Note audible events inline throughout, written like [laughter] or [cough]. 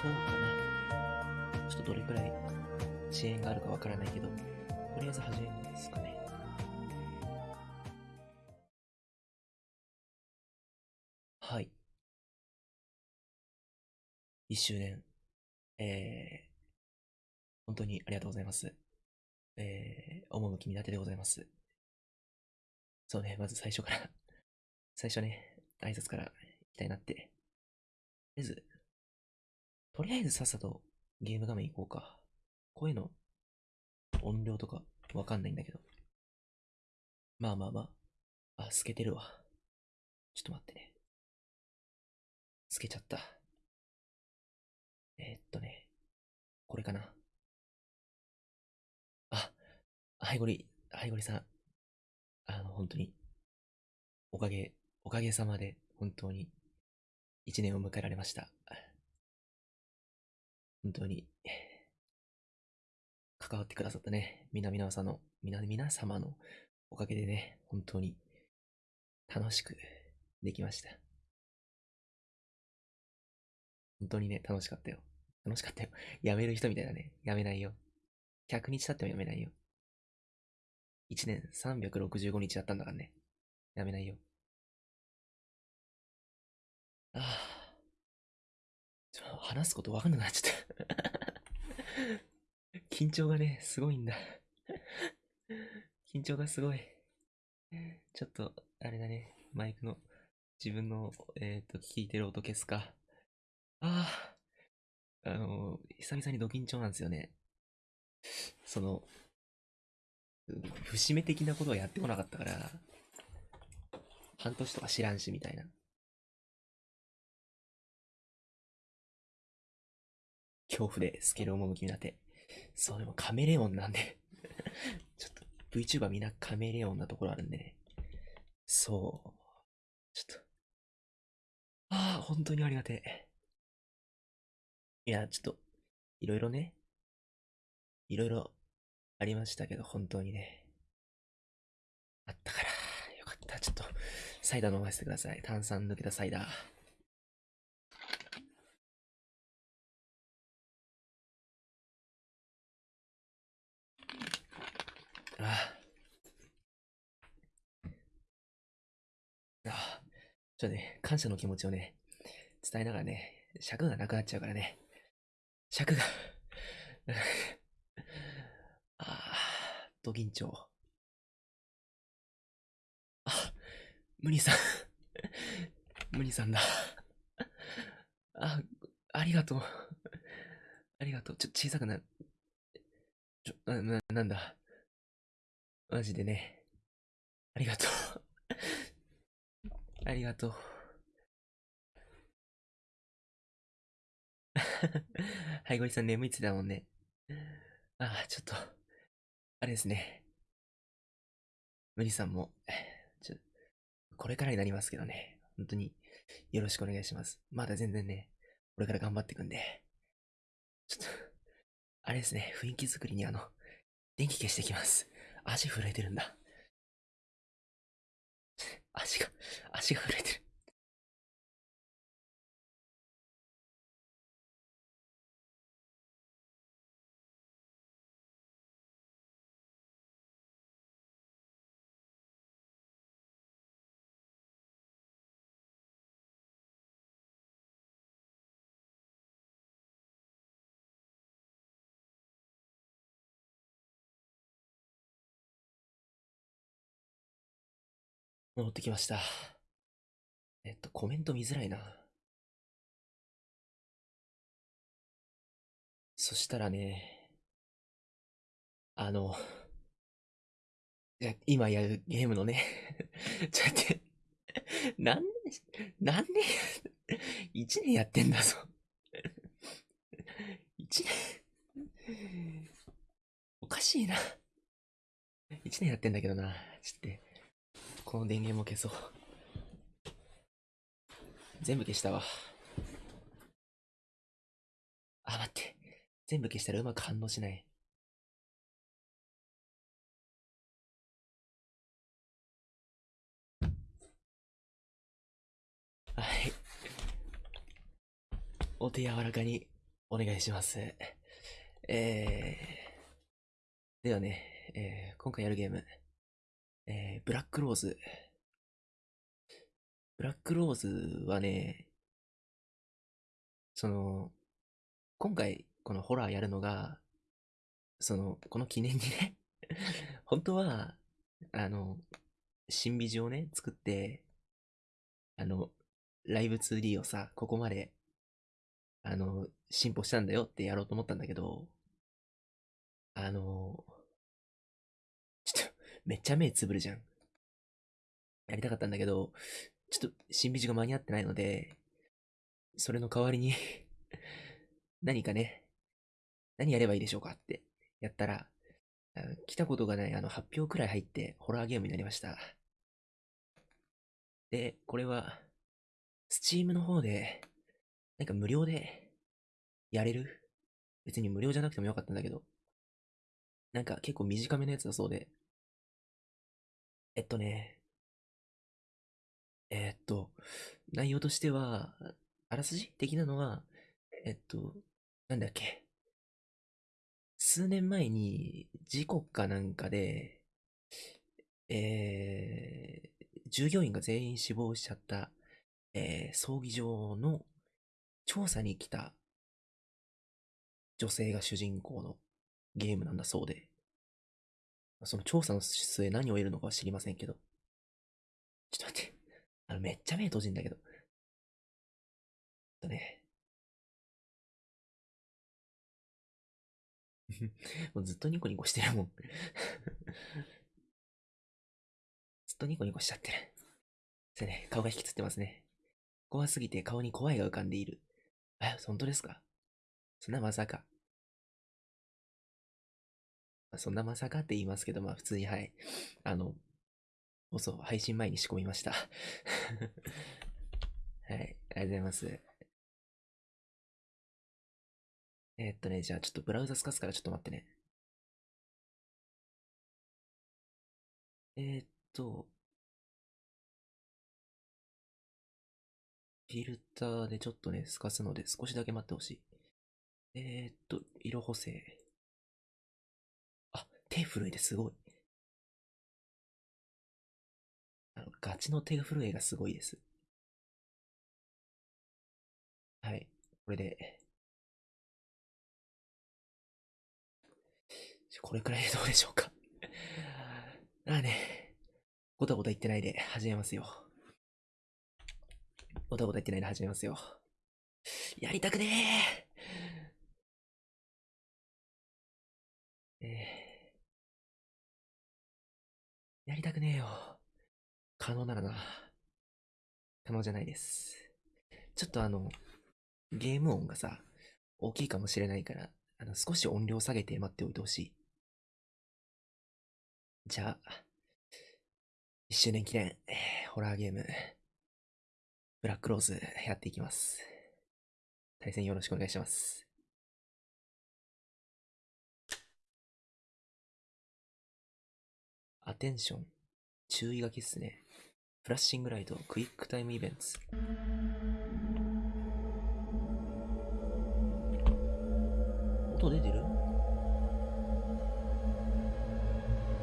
そうかな。ちょっとどれくらい遅延があるかわからないけど、とりあえず始めますかね。はい。一周年、えー、本当にありがとうございます。えー、趣見立てでございます。そうね、まず最初から、最初ね、挨拶からいきたいなって。とりあえず、りあえずさっさとゲーム画面行こうか。声の音量とかわかんないんだけど。まあまあまあ。あ、透けてるわ。ちょっと待ってね。透けちゃった。えー、っとね。これかな。あ、はいごり、はいごりさん。あの、本当に、おかげ、おかげさまで、本当に、一年を迎えられました。本当に、関わってくださったね、皆々さんの、皆皆様のおかげでね、本当に、楽しくできました。本当にね、楽しかったよ。楽しかったよ。やめる人みたいだね。やめないよ。100日経ってもやめないよ。1年365日やったんだからね。やめないよ。ああ。ちょ話すことわかんなくなっちゃった。[laughs] 緊張がね、すごいんだ。緊張がすごい。ちょっと、あれだね。マイクの、自分の、えっ、と、聞いてる音消すか。ああ。あの、久々にド緊張なんですよね。その、節目的なことはやってこなかったから、半年とか知らんし、みたいな。恐怖でスケール趣になって。そう、でもカメレオンなんで [laughs] ちょっと VTuber みんなカメレオンなところあるんでね。そう。ちょっと。ああ、本当にありがてえ。いや、ちょっと、いろいろね、いろいろありましたけど、本当にね。あったから、よかった。ちょっと、サイダー飲ませてください。炭酸抜けたサイダー。ああ。ちょっとね、感謝の気持ちをね、伝えながらね、尺がなくなっちゃうからね。尺が [laughs] ああ、ド緊張。あ、ムニさん。[laughs] ムニさんだ。あ、ありがとう。ありがとう。ちょ、小さくな、ちょ、な、ななんだ。マジでね。ありがとう。ありがとう。[laughs] はい、ごりさん眠いってたもんね。ああ、ちょっと、あれですね。無理さんも、ちょ、これからになりますけどね。本当に、よろしくお願いします。まだ全然ね、これから頑張っていくんで。ちょっと、あれですね、雰囲気作りにあの、電気消してきます。足震えてるんだ。[laughs] 足が、足が震えてる。戻ってきました。えっと、コメント見づらいな。そしたらね、あの、いや今やるゲームのね、[laughs] ちょっと待って、何年、何年、一年やってんだぞ。一年、おかしいな。一年やってんだけどな。ちょっと。この電源も消そう。全部消したわ。あ、待って。全部消したらうまく反応しない。はい。お手柔らかにお願いします。えー、ではね、えー今回やるゲーム、えー、ブラックローズ。ブラックローズはね、その、今回このホラーやるのが、その、この記念にね、[laughs] 本当は、あの、新美女をね、作って、あの、ライブ 2D をさ、ここまで、あの、進歩したんだよってやろうと思ったんだけど、あの、めっちゃ目つぶるじゃん。やりたかったんだけど、ちょっと、新美女が間に合ってないので、それの代わりに [laughs] 何かね、何やればいいでしょうかってやったら、来たことがないあの発表くらい入ってホラーゲームになりました。で、これは、スチームの方で、なんか無料でやれる？別に無料じゃなくてもよかったんだけど、なんか結構短めのやつだそうで、えっとね、えっと、内容としては、あらすじ的なのは、えっと、なんだっけ。数年前に事故かなんかで、えー、従業員が全員死亡しちゃった、えー葬儀場の調査に来た女性が主人公のゲームなんだそうで、その調査の末何を得るのかは知りませんけど、ちょっと待って、あのめっちゃ目閉じんだけど、とね、[laughs] もうずっとニコニコしてるもん。[laughs] ずっとニコニコしちゃってる。それね、顔が引きつってますね。怖すぎて顔に怖いが浮かんでいる。え、本当ですか？そんなまさか。そんなまさかって言いますけど、まあ普通にはい。あの、放送、配信前に仕込みました。[laughs] はい、ありがとうございます。えーっとね、じゃあちょっとブラウザ透かすからちょっと待ってね。えーっと、フィルターでちょっとね、透かすので少しだけ待ってほしい。えーっと、色補正。手震えてすごい。あの、ガチの手震えがすごいです。はい。これで、これくらいでどうでしょうか。ああね、ごたごた言ってないで始めますよ。ごたごた言ってないで始めますよ。やりたくねえ。えー、やりたくねえよ。可能ならな。可能じゃないです。ちょっとあの、ゲーム音がさ、大きいかもしれないから、あの、少し音量下げて待っておいてほしい。じゃあ、1周年記念、ホラーゲーム、ブラックローズやっていきます。対戦よろしくお願いします。アテンション、注意書きっすね。フラッシングライト、クイックタイムイベント。音出てる？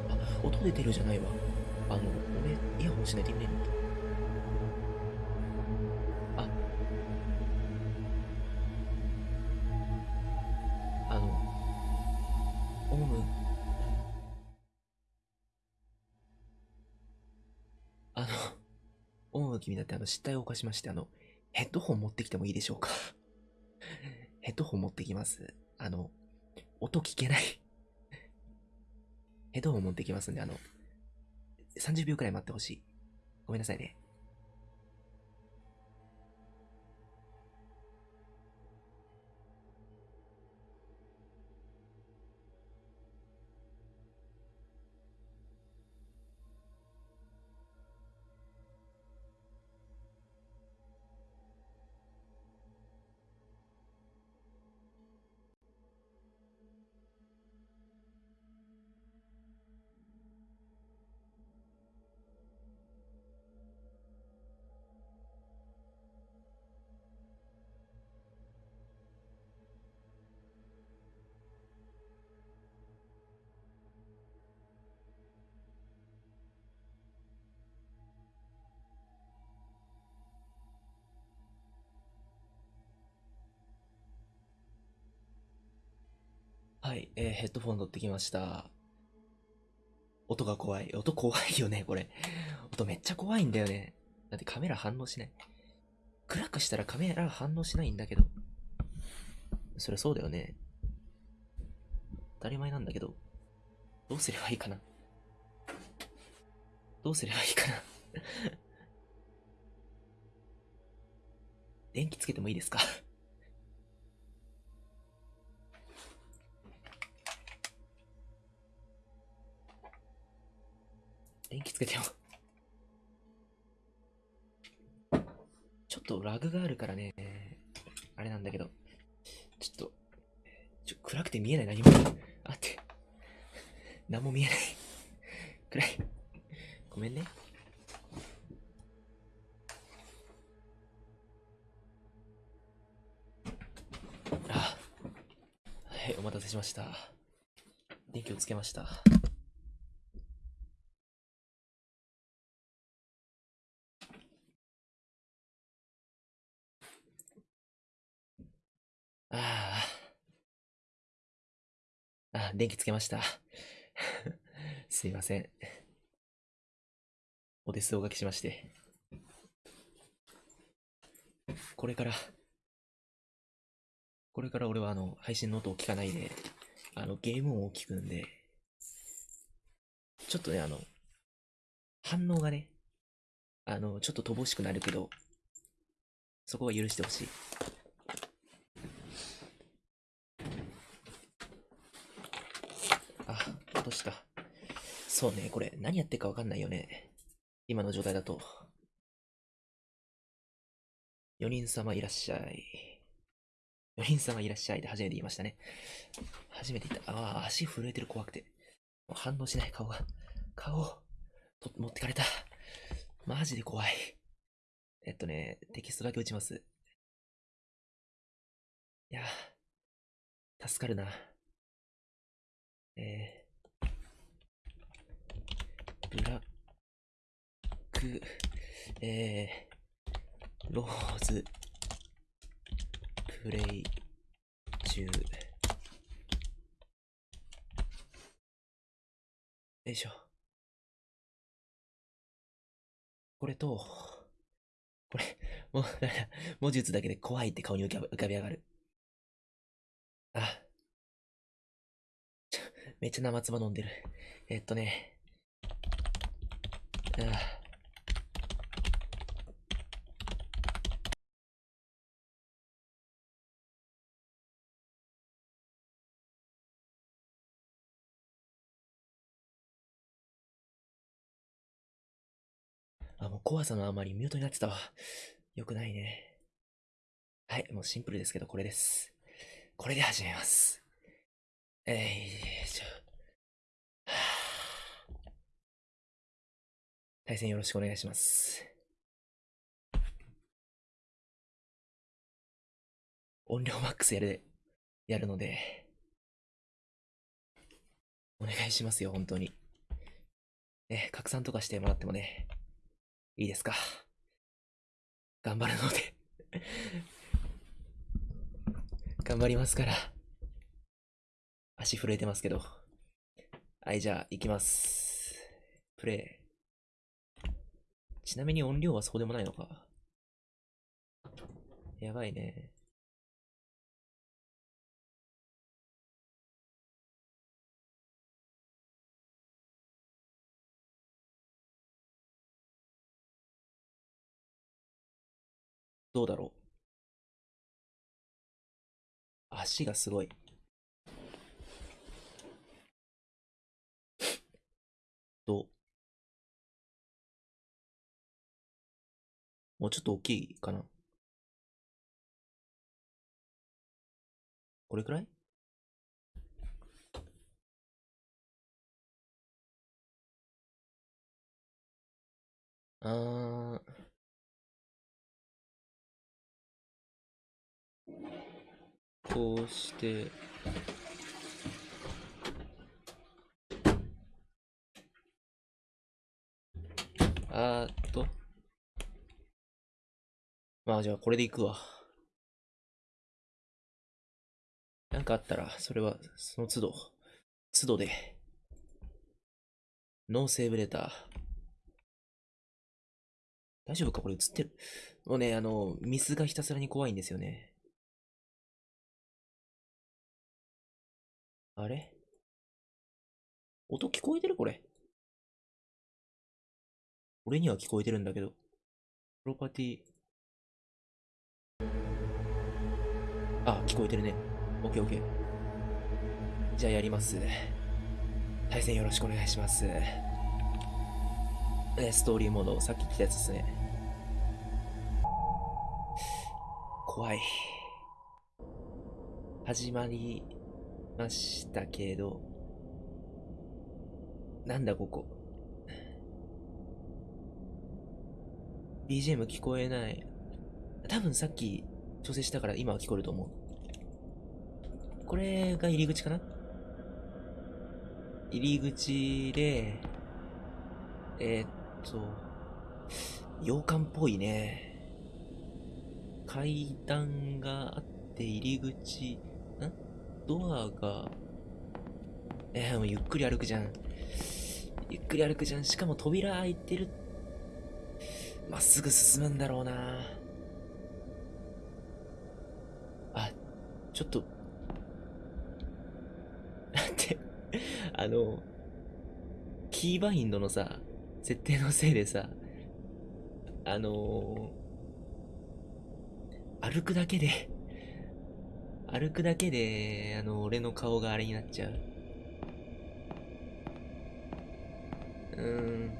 あ、音出てるじゃないわ。あの、俺、イヤホンしないといけないんだ。の君だってあの失態を犯しまして、あの、ヘッドホン持ってきてもいいでしょうか？[laughs] ヘッドホン持ってきます。あの、音聞けない。[laughs] ヘッドホン持ってきますんで、あの、30秒くらい待ってほしい。ごめんなさいね。はい、えーヘッドフォン取ってきました。音が怖い。音怖いよね、これ。音めっちゃ怖いんだよね。だってカメラ反応しない。暗くしたらカメラ反応しないんだけど。そりゃそうだよね。当たり前なんだけど。どうすればいいかな。どうすればいいかな。[laughs] 電気つけてもいいですか？電気つけても。ちょっとラグがあるからね、あれなんだけど、ちょっと、ちょ暗くて見えない何も。あって。何も見えない。暗い。ごめんね。あ、はい、お待たせしました。電気をつけました。ああ。あ、電気つけました。[laughs] すいません。お手数おかけしまして。これから、これから俺はあの、配信の音を聞かないで、あの、ゲーム音を聞くんで、ちょっとね、あの、反応がね、あの、ちょっと乏しくなるけど、そこは許してほしい。あ、落とした。そうね、これ何やってるかわかんないよね。今の状態だと。4人様いらっしゃい。4人様いらっしゃいって初めて言いましたね。初めて言った。ああ、足震えてる怖くて。もう反応しない顔が。顔と持ってかれた。マジで怖い。えっとね、テキストだけ打ちます。いや、助かるな。えー、ブラック、えー、ローズ、プレイ中。よいしょ。これと、これ、もう、だから文字打つだけで怖いって顔に浮かび上がる。あ。めっちゃ生唾飲んでる。えっとね。ああ、もう怖さのあまりミュートになってたわ。よくないね。はい、もうシンプルですけど、これです。これで始めます。えいしょ。[sighs] 対戦よろしくお願いします。音量マックスやる、やるので、お願いしますよ、本当に。ね、拡散とかしてもらってもね、いいですか。頑張るので。[laughs] 頑張りますから。足震えてますけど。はい、じゃあ、行きます。プレイ。ちなみに音量はそうでもないのか。やばいね。どうだろう。足がすごい。もうちょっと大きいかなこれくらい？あー。こうして、あーっと。まあじゃあこれでいくわ。なんかあったら、それは、その都度、都度で、ノーセーブレター。大丈夫か？これ映ってるもうね、あの、ミスがひたすらに怖いんですよね。あれ？音聞こえてる？これ。俺には聞こえてるんだけど。プロパティ。あ、聞こえてるね。オッケーオッケー。じゃあやります。対戦よろしくお願いします。えストーリーモード、さっき言ったやつですね。怖い。始まりましたけど、なんだここ。BGM 聞こえない。多分さっき調整したから今は聞こえると思う。これが入り口かな？入り口で、えー、っと、洋館っぽいね。階段があって入り口、ん？ドアが、えー、もうゆっくり歩くじゃん。ゆっくり歩くじゃん。しかも扉開いてる。まっすぐ進むんだろうな。ちょっと、待って、あの、キーバインドのさ、設定のせいでさ、あのー、歩くだけで、歩くだけで、あの、俺の顔があれになっちゃう。うーん。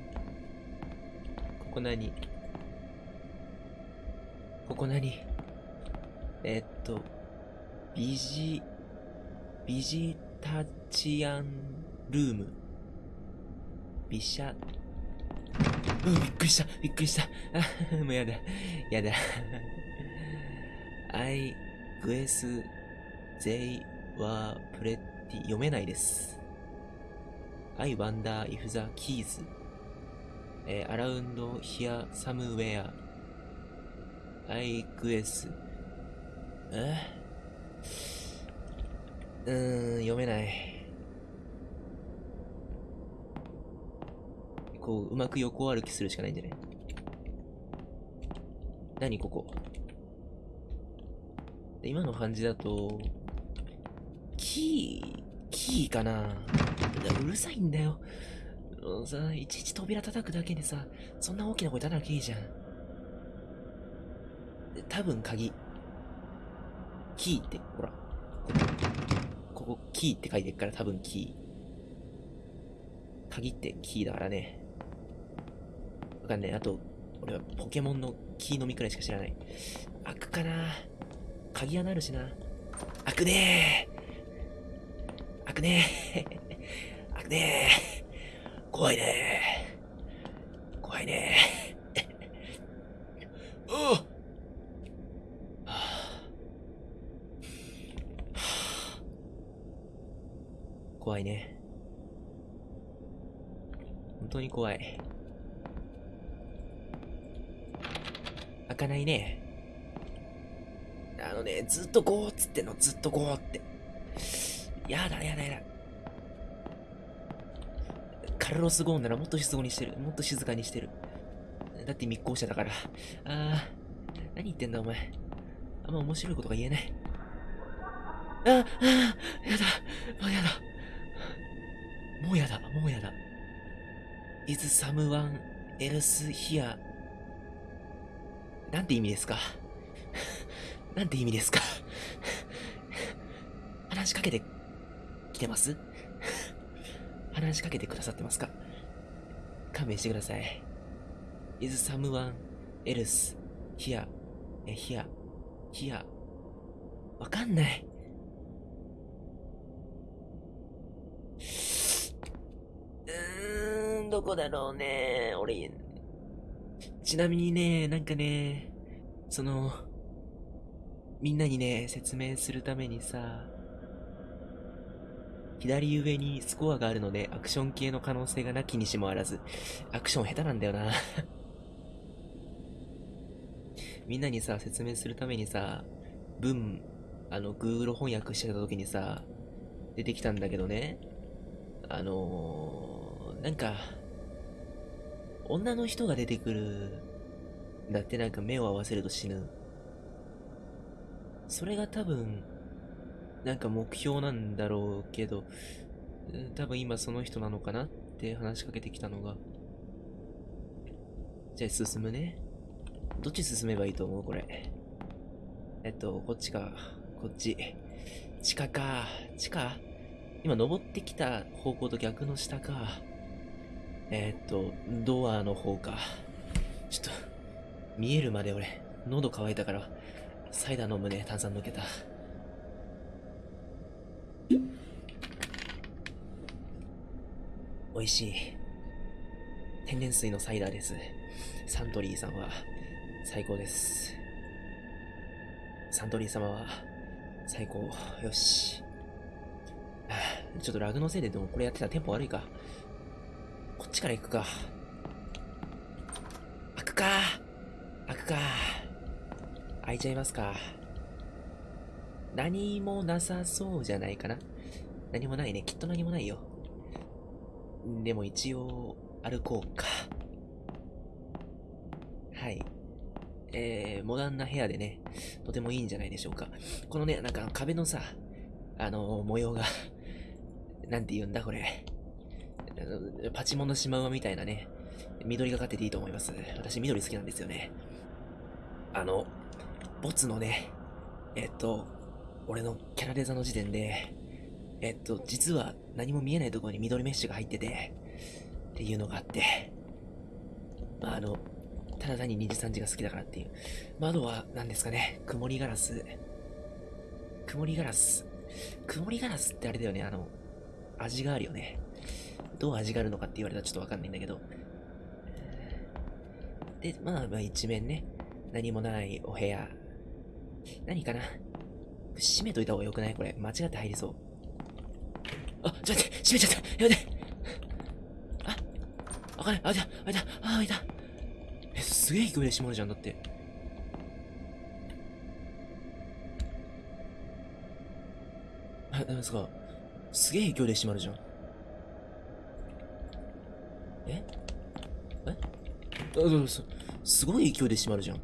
ここ何？ここ何？えー、っと、ビジ、ビジタチアンルーム。ビシャ、うん、びっくりした、びっくりした。あ、もうやだ、やだ。I, グエス、ゼイ、ワー、プレッティ、読めないです。I wonder if the keys, えー、around here somewhere, I グエス、えうーん、読めない。こう、うまく横歩きするしかないんじゃない？何ここ？今の感じだと、キー、キーかな？うるさいんだよ。さ、いちいち扉叩くだけでさ、そんな大きな声叩なきゃいいじゃん。多分鍵。キーって、ほら。ここ、キーって書いてるから多分キー。鍵ってキーだからね。わかんない。あと、俺はポケモンのキーのみくらいしか知らない。開くかな鍵穴あるしな。開くねー開くねー [laughs] 開くねー怖いねー怖いねー [laughs] おっいね。本当に怖い。開かないね。あのね、ずっとゴーっつっての、ずっとゴーって。やだやだやだ。カルロス・ゴーンならもっと静かにしてる。もっと静かにしてる。だって密航者だから。あー、何言ってんだお前。あんま面白いことが言えない。あ、あ、やだ。あ、やだ。もうやだ、もうやだ。is someone else here? なんて意味ですか？なんて意味ですか？[laughs] [laughs] 話しかけてきてます？[laughs] 話しかけてくださってますか？勘弁してください。is someone else here? え、here? here? わかんない。うーどこだろうね。俺、ちなみにね、なんかね、その、みんなにね、説明するためにさ、左上にスコアがあるので、アクション系の可能性がなきにしもあらず、アクション下手なんだよな。[laughs] みんなにさ、説明するためにさ、文、あの、Google 翻訳してた時にさ、出てきたんだけどね、あのー、なんか、女の人が出てくる、だってなんか目を合わせると死ぬ。それが多分、なんか目標なんだろうけど、多分今その人なのかなって話しかけてきたのが。じゃあ進むね。どっち進めばいいと思うこれ？えっと、こっちか。こっち。地下か。地下？今登ってきた方向と逆の下か。えっと、ドアの方か。ちょっと、見えるまで俺、喉乾いたから、サイダー飲むね、炭酸抜けた。美味しい。天然水のサイダーです。サントリーさんは最高です。サントリー様は最高。よし。ちょっとラグのせいででもこれやってたらテンポ悪いか。こっちから行くか。開くか開くか。開いちゃいますか。何もなさそうじゃないかな。何もないね。きっと何もないよ。でも一応、歩こうか。はい。えー、モダンな部屋でね、とてもいいんじゃないでしょうか。このね、なんか壁のさ、あのー、模様がなんて言うんだこれ。パチモンのシマウマみたいなね、緑がかってていいと思います。私緑好きなんですよね。あの、ボツのね、えっと、俺のキャラデザの時点で、えっと、実は何も見えないところに緑メッシュが入ってて、っていうのがあって、まあ、あの、ただ単に2時3時が好きだからっていう。窓は何ですかね、曇りガラス。曇りガラス。曇りガラスってあれだよね、あの、味があるよね。どう味があるのかって言われたらちょっとわかんないんだけど。で、まあまあ一面ね、何もないお部屋。何かな閉めといた方がよくない？これ。間違って入りそう。あ、ちょっと待って、閉めちゃった。やめて。あ、あかんない。あ、いた、あ、いた、あ、いた。え、すげえ勢いで閉まるじゃん、だって。あ、なんですか。すげえ勢いで閉まるじゃん。ええあ、す、ごい勢いで閉まるじゃん。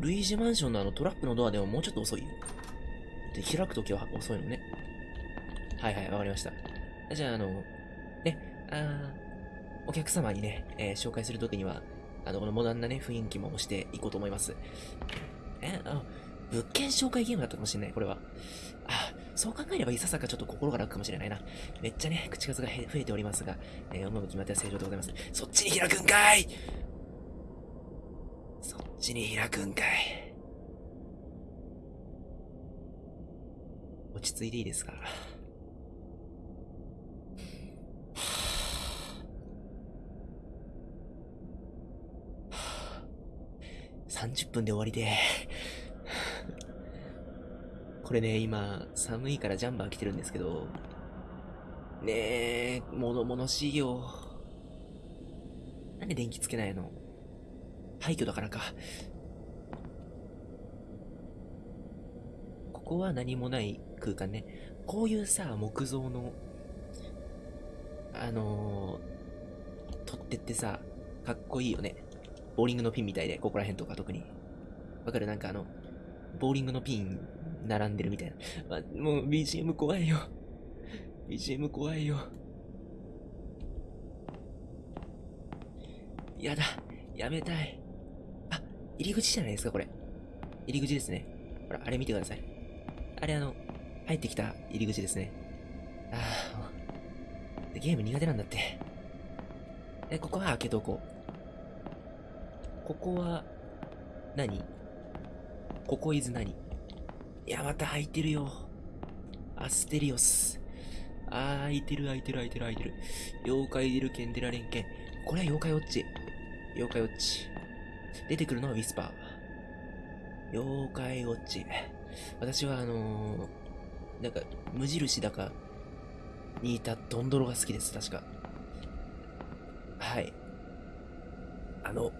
ルイージマンションのあのトラップのドアでももうちょっと遅いよ。で、開くときは遅いのね。はいはい、わかりました。じゃあ、あの、ね、あお客様にね、えー、紹介するときには、あの、このモダンなね、雰囲気もしていこうと思います。え、あ、物件紹介ゲームだったかもしれない、これは。そう考えればいささかちょっと心が楽かもしれないな。めっちゃね、口数が増えておりますが、えー、思う決まっては正常でございます。そっちに開くんかいそっちに開くんかい落ち着いていいですか？30分で終わりで。これね、今、寒いからジャンバー着てるんですけど、ねえ、物々しいよ。なんで電気つけないの？廃墟だからか。ここは何もない空間ね。こういうさ、木造の、あのー、取っ手ってさ、かっこいいよね。ボーリングのピンみたいで、ここら辺とか特に。わかる？なんかあの、ボーリングのピン並んでるみたいな。まあ、もう BGM 怖いよ。BGM 怖いよ。やだ。やめたい。あ、入り口じゃないですか、これ。入り口ですね。ほら、あれ見てください。あれあの、入ってきた入り口ですね。ああ、ゲーム苦手なんだって。え、ここは開けとこう。ここは何、ここイズ何？いや、また開いてるよ。アステリオス。あー、開いてる、開いてる、開いてる、開いてる。妖怪いるケンデラ連携。これは妖怪ウォッチ。妖怪ウォッチ。出てくるのはウィスパー。妖怪ウォッチ。私はあのー、なんか、無印だか、にいたドンドロが好きです、確か。はい。あの、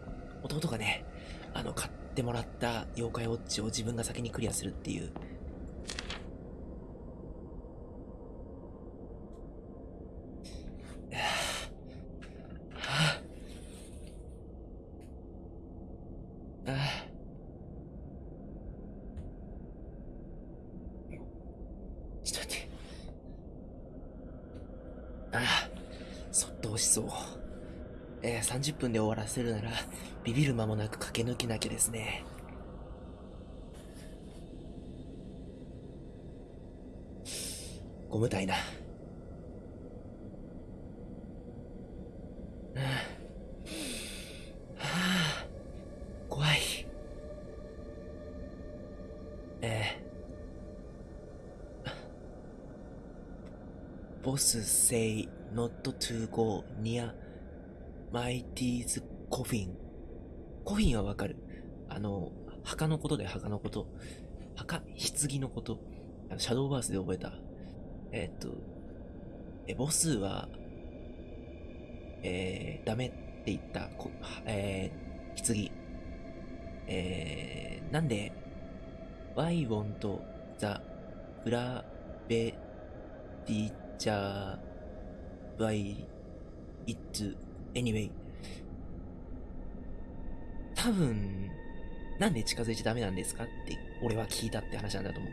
弟がね、あの、買っってもらった妖怪ウォッチを自分が先にクリアするっていう。はあ、ああちょっと待って。ああ、そっと押しそう。えー、30分で終わらせるなら、ビビる間もなく駆け抜けなきゃですね。ゴムたいな。ああ怖い。えー、Boss say not to go near Mighty's coffin. コフィンはわかる？あの、墓のことで墓のこと。墓棺のこと。あのシャドーバースで覚えた？えっと、え、ボスは、えー、ダメって言った、こえー、棺。えー、なんで、Why won't the gravity by it anyway? 多分、なんで近づいちゃダメなんですかって、俺は聞いたって話なんだと思う。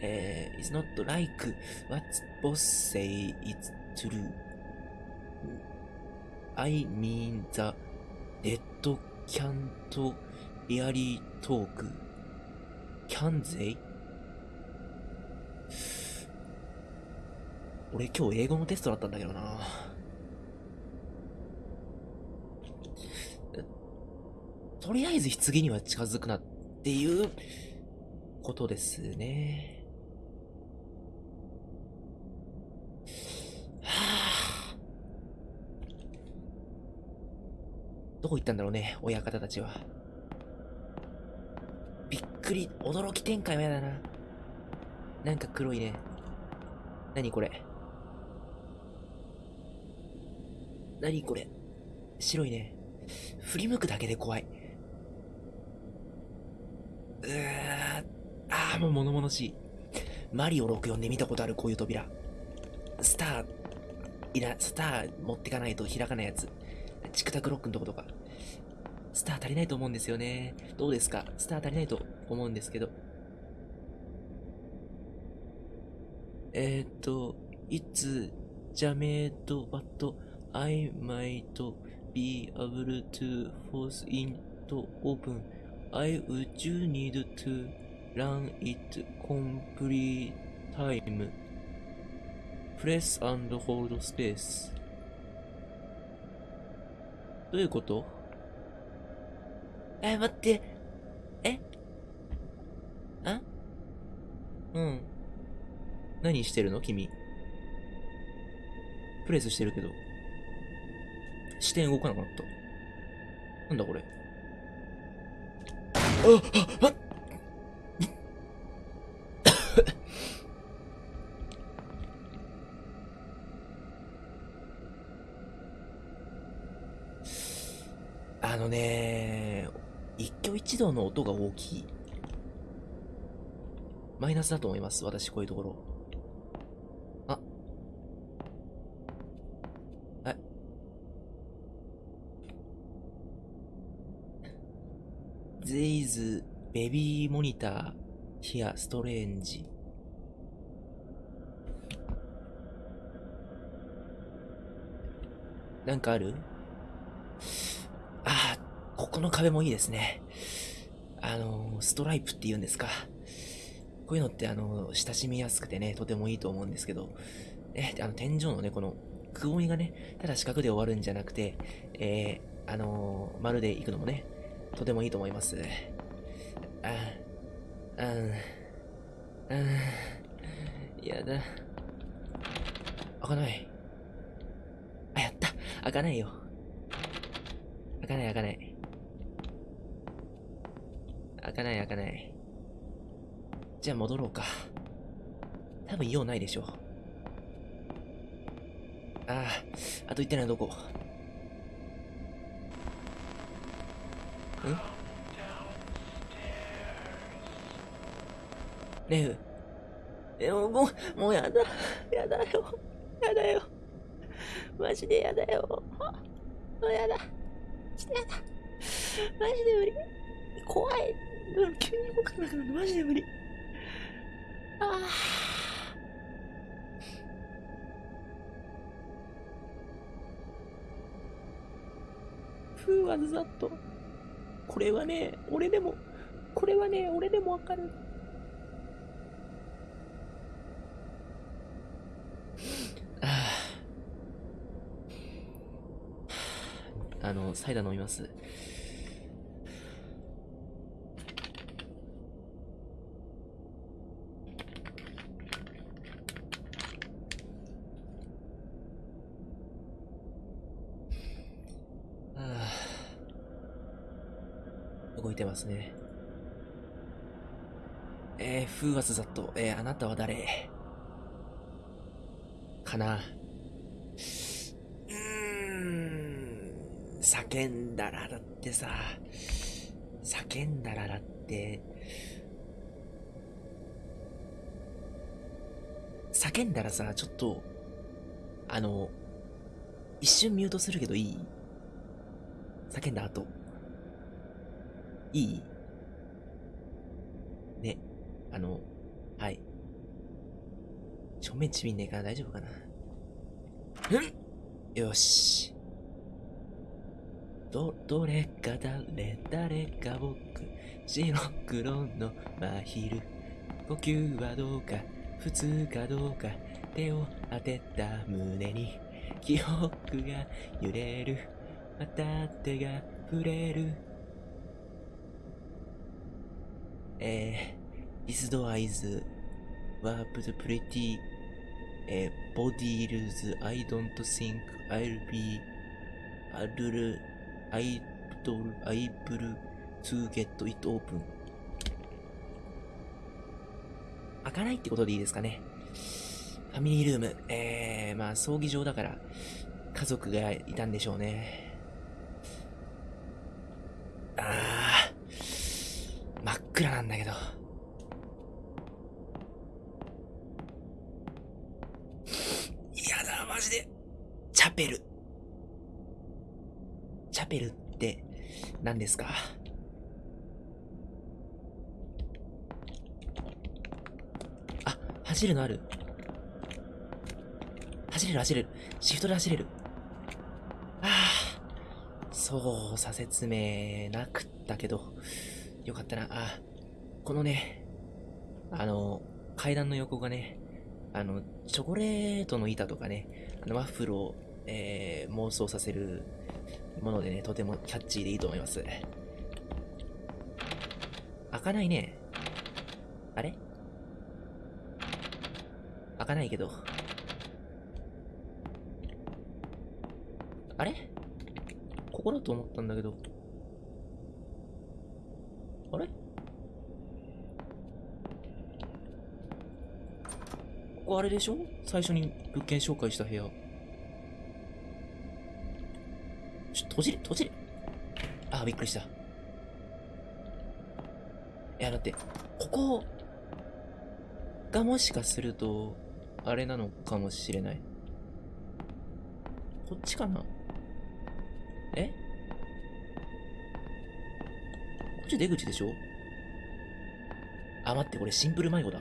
えー、it's not like what boss say it's true. I mean the dead can't really talk. Can they? 俺今日英語のテストだったんだけどな。とりあえず棺には近づくなっていうことですね。はあ、どこ行ったんだろうね、親方たちは。びっくり、驚き展開はやだな。なんか黒いね。何これ。何これ。白いね。振り向くだけで怖い。ーああ、もう物々しい。マリオ64で見たことある、こういう扉。スター、いら、スター持ってかないと開かないやつ。チクタクロックのとことか。スター足りないと思うんですよね。どうですか？スター足りないと思うんですけど。えー、っと、It's jammed, but I might be able to force in to open. I would need to run it complete time. Press and hold space. どういうことえ、待って。えあうん。何してるの君。プレスしてるけど。視点動かなくなった。なんだこれ。あ、のね、一挙一動の音が大きい。マイナスだと思います、私、こういうところ。あ。はい。There is baby monitor here strange. なんかある？ああ、ここの壁もいいですね。あの、ストライプって言うんですか。こういうのってあの、親しみやすくてね、とてもいいと思うんですけど、え、あの、天井のね、この、くぼみがね、ただ四角で終わるんじゃなくて、えー、あのー、丸で行くのもね、とてもいいと思いますあ。あ、あん、あん、やだ。開かない。あ、やった開かないよ。開かない開かない。開かない開かない。じゃあ戻ろうか。多分用ないでしょう。ああ、あと1点のはどこ？ん？レフ。え、もう、もう、もうやだ。やだよ。やだよ。マジでやだよ。もうやだ。ちょっとやだ。マジで無理。怖い。急に動かなくなるのマジで無理。ああ。ふうわざっと。これはね、俺でも、これはね、俺でもわかる。あの、サイダー飲みます。あ [sighs] 動いてますね。えー、風圧ざっと、えー、あなたは誰？かなうーん、叫んだらだってさ、叫んだらだって、叫んだらさ、ちょっと、あの、一瞬ミュートするけどいい？叫んだ後。いい？ね、あの、はい。正面ちびんねえから大丈夫かな？うん？よし。ど、どれか誰、誰か僕、白黒の真昼。呼吸はどうか、普通かどうか、手を当てた胸に、記憶が揺れる。また手が触れる。えー、This door is warped pretty えー、body rules I don't think I'll be able アイプとアイプルツーゲットイットオープン開かないってことでいいですかね。ファミリールーム。えー、まあ葬儀場だから家族がいたんでしょうね。あー、真っ暗なんだけど。やだ、マジで。チャペル。チャペルってですか？あ、走るのある。走れる走れる。シフトで走れる。ああ、操作説明なくったけど、よかったな。あ、このね、あの、階段の横がね、あの、チョコレートの板とかね、あのワッフルを、えー、妄想させるものでね、とてもキャッチーでいいと思います。開かないね。あれ？開かないけど。あれ？ここだと思ったんだけど。あれ？ここあれでしょ？最初に物件紹介した部屋。閉じる閉じるあ、びっくりした。いや、だって、ここがもしかすると、あれなのかもしれない。こっちかな？え？こっち出口でしょ？あ、待って、これシンプル迷子だ。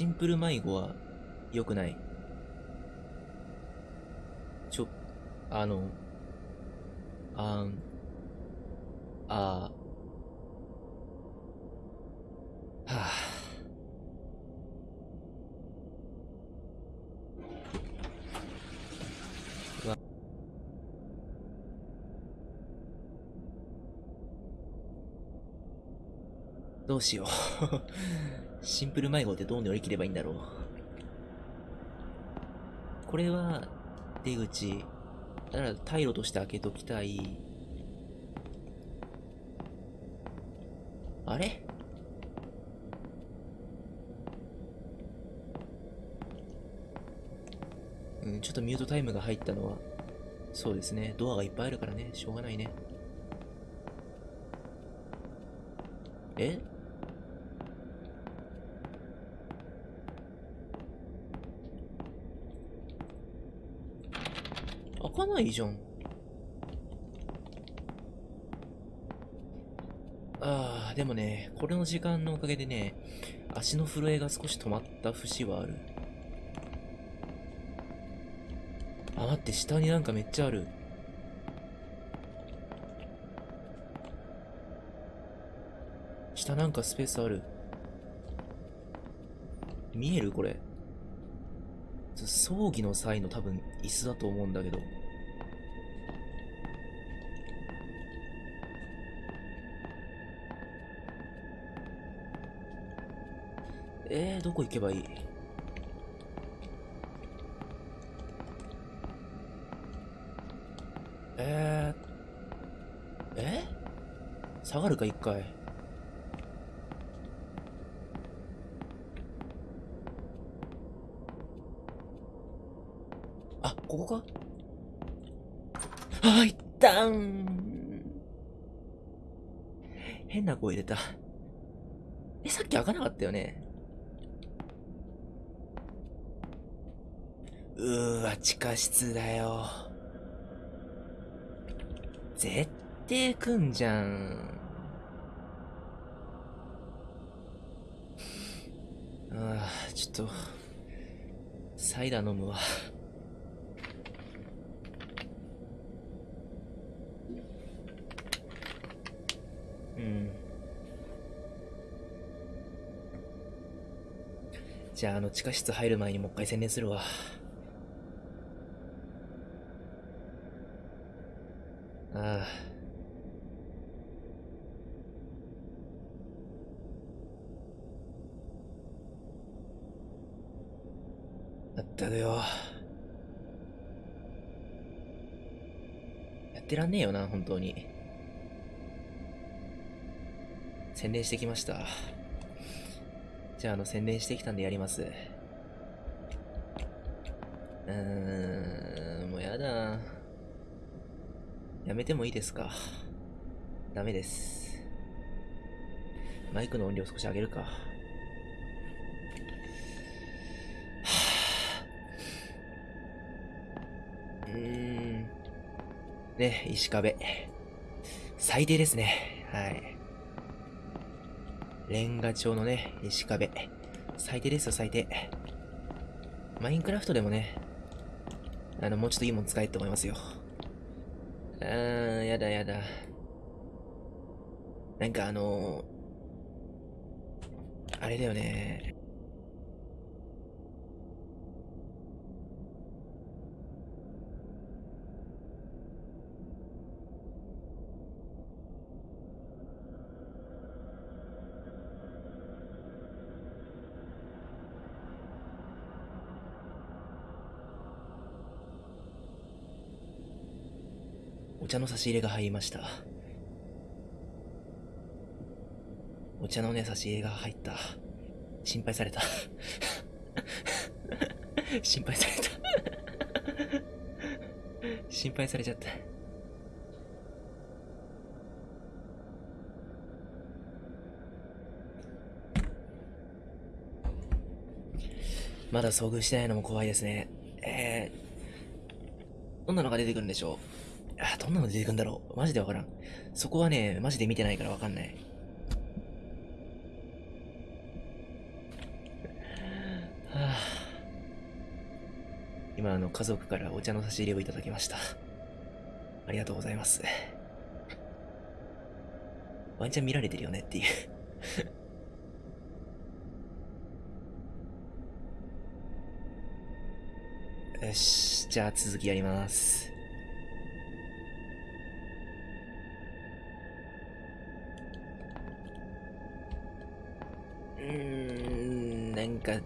シンプル迷子は良くない。ちょ、あの、あん、あはあ。うわどうしよう。シンプル迷子ってどう乗り切ればいいんだろう？これは、出口。だから、退路として開けときたい。あれ？うん、ちょっとミュートタイムが入ったのはそうですね。ドアがいっぱいあるからね。しょうがないね。え開かないじゃん。ああ、でもね、これの時間のおかげでね、足の震えが少し止まった節はある。あ、待って、下になんかめっちゃある。下なんかスペースある。見えるこれ。葬儀の際の多分椅子だと思うんだけど。どこ行けばいい？えー、え？下がるか一回。あ、ここか？あ、いったん。変な声出た。え、さっき開かなかったよねうーわ、地下室だよ。絶対来んじゃん。ああ、ちょっと、サイダー飲むわ。うん。じゃあ、あの、地下室入る前にもう一回宣伝するわ。ああ。まったくよ。やってらんねえよな、本当に。宣伝してきました。じゃあ、あの、宣伝してきたんでやります。うーん、もうやだ。やめてもいいですかダメです。マイクの音量少し上げるか。はぁうーん。ね、石壁。最低ですね。はい。レンガ調のね、石壁。最低ですよ、最低。マインクラフトでもね、あの、もうちょっといいもん使えって思いますよ。あー、やだやだ。なんかあのあれだよね。茶の差し入れが入りました。お茶のね、差し入れが入った。心配された。[laughs] 心配された。[laughs] 心配されちゃった。まだ遭遇してないのも怖いですね。えー、どんなのが出てくるんでしょう？どんなの出てくんだろうマジでわからん。そこはね、マジで見てないからわかんない。はあ、今、あの、家族からお茶の差し入れをいただきました。ありがとうございます。ワンチャン見られてるよねっていう。よし、じゃあ続きやります。か、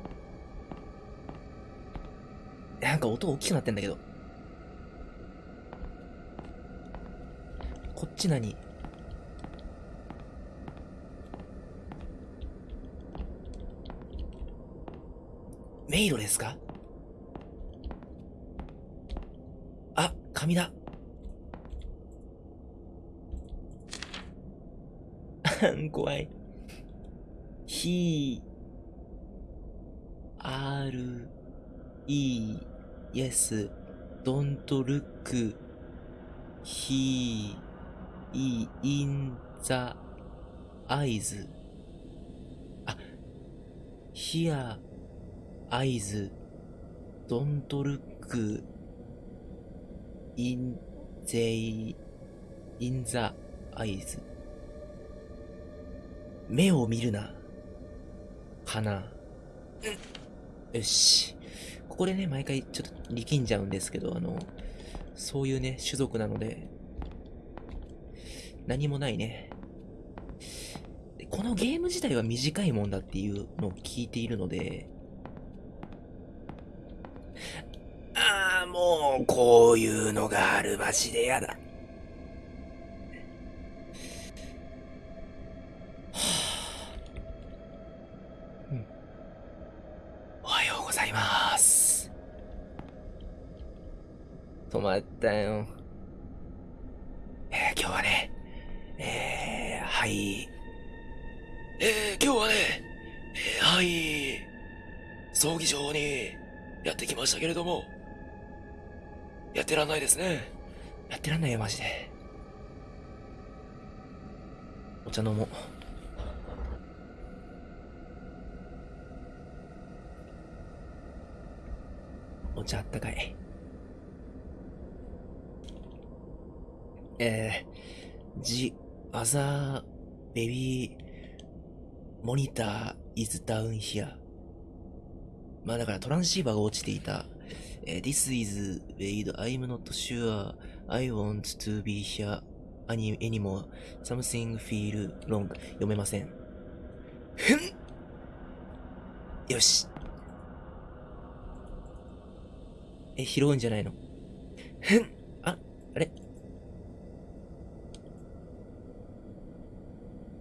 なんか音大きくなってんだけど。こっち何？迷路ですか？あ、紙だ。[laughs] 怖い。he, r, e, yes, don't look, he, e, in the eyes. あ、here, eyes, don't look, in they in the eyes. 目を見るな。かな。よし。ここでね、毎回ちょっと力んじゃうんですけど、あの、そういうね、種族なので、何もないね。このゲーム自体は短いもんだっていうのを聞いているので、ああ、もう、こういうのがあるマジでやだ。止まったよ。えー今日はね、えー、はい。えー、今日はね、えー、はい、葬儀場にやってきましたけれども、やってらんないですね。やってらんないよ、マジで。お茶飲もう。お茶あったかい。えー、The other baby monitor is down here. まあだからトランシーバーが落ちていた。えー This is Wade. I'm not sure I want to be here any, anymore. Something feel wrong. 読めません。ふんよし。え、拾うんじゃないのふんあ、あれ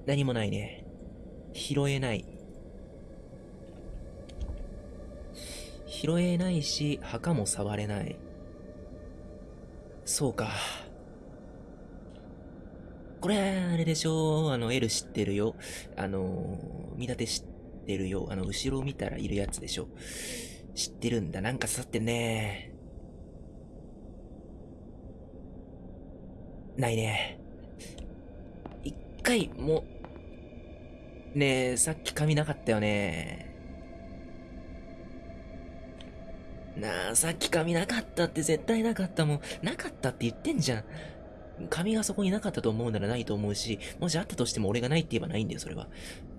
何もないね。拾えない。拾えないし、墓も触れない。そうか。これ、あれでしょ？あの、L 知ってるよ。あの、見立て知ってるよ。あの、後ろ見たらいるやつでしょ？知ってるんだ。なんか刺さってんね。ないね。一回、も、ねえ、さっき髪なかったよね。なあ、さっき髪なかったって絶対なかったもん。なかったって言ってんじゃん。髪がそこになかったと思うならないと思うし、もしあったとしても俺がないって言えばないんだよ、それは。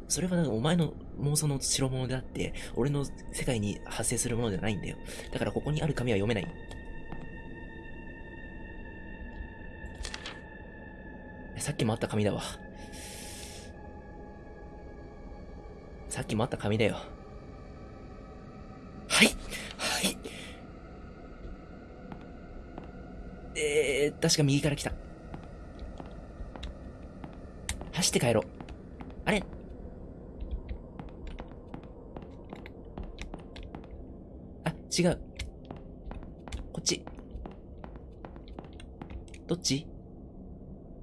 それはなんかお前の妄想の代物であって、俺の世界に発生するものではないんだよ。だからここにある紙は読めない。さっきもあった紙だわ。さっきもあった紙だよ。はいはいえー、確か右から来た。走って帰ろう。あれ？あ、違う。こっち。どっち？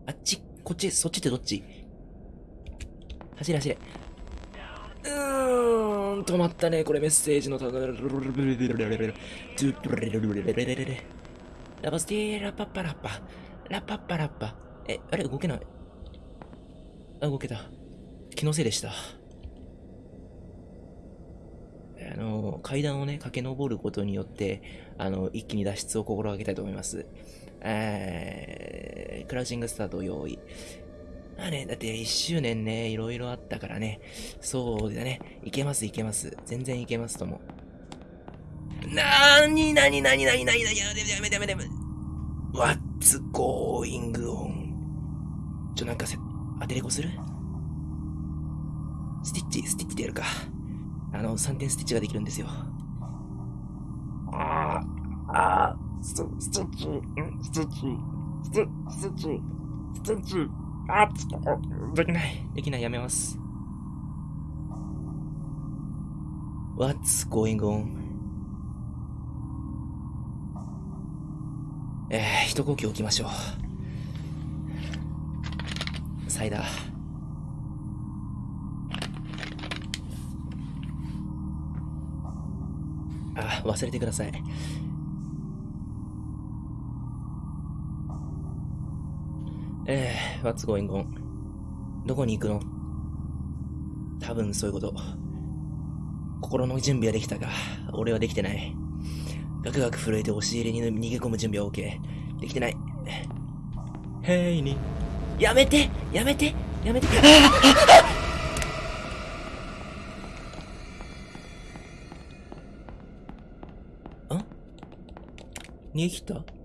あっち、こっち、そっちってどっち？走れ走れ。ん、止まったね。これメッセージのたラバスティーラパッパラッパ。ラパッパラッパ。え、あれ動けない。あ、動けた。気のせいでした。あの、階段をね、駆け上ることによって、あの、一気に脱出を心がけたいと思います。えー、クラウチングスタート用意。まあね、だって1周年ね、いろいろあったからね。そうだね。いけます、いけます。全然いけますとも。なーになになになになになにやめてやめてやめてやめて。What's going on? ちょ、なんかせ、当てれこする？スティッチ、スティッチでやるか。あの、3点スティッチができるんですよ。ああ、ああ、スティッチ、スティッチ、スティッチ、スティッチ、あっ、できない、できない、やめます。What's going on? えー、一呼吸置きましょう。サイダー。あ、忘れてください。What's going on? どこに行くの？多分そういうこと。心の準備はできたが、俺はできてない。ガクガク震えて押し入れに逃げ込む準備は OK。できてない。へいに。やめてやめてやめてあ？ん逃げ切った？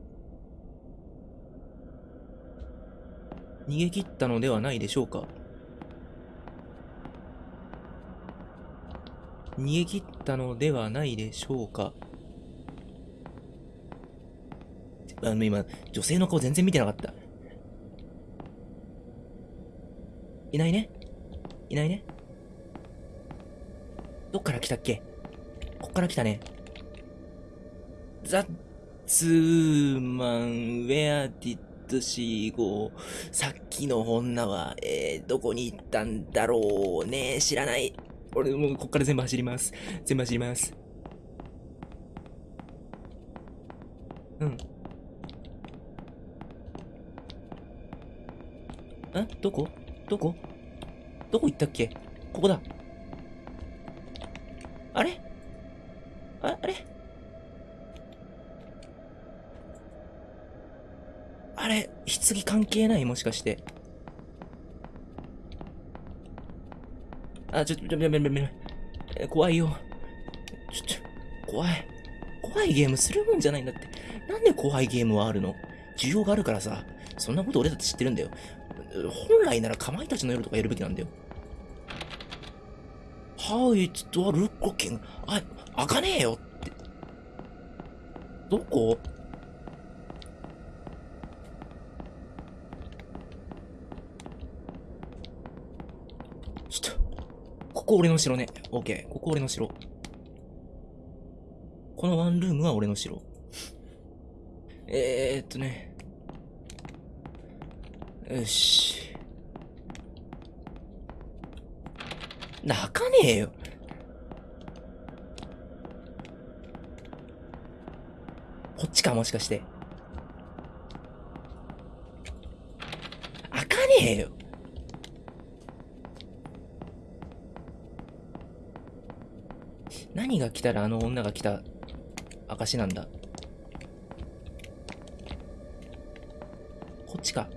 逃げ切ったのではないでしょうか。逃げ切ったのではないでしょうか。あの今、女性の顔全然見てなかった。いないね？いないね？どっから来たっけ？こっから来たね。ザッツーマン、ウェアディッドシーゴー。さっきの女は、えー、どこに行ったんだろうね知らない。俺もうこっから全部走ります。全部走ります。うん。んどこ？どこ？どこ行ったっけ？ここだ。あれ？あ？あれ？あれ棺関係ない？もしかして。あ、ちょ、ちょ、ちょ、ちょ、ちょ、怖いよ。ちょ、ちょ、怖い。怖いゲームするもんじゃないんだって。なんで怖いゲームはあるの？需要があるからさ。そんなこと俺だって知ってるんだよ。本来ならかまいたちの夜とかやるべきなんだよ。How it door looking? あ、開かねえよって。どこちょっと、ここ俺の城ね。オッケー。ここ俺の城。このワンルームは俺の城。えーっとね。よし。泣かねえよ。こっちか、もしかして。開かねえよ。何が来たらあの女が来た証なんだ。こっちか。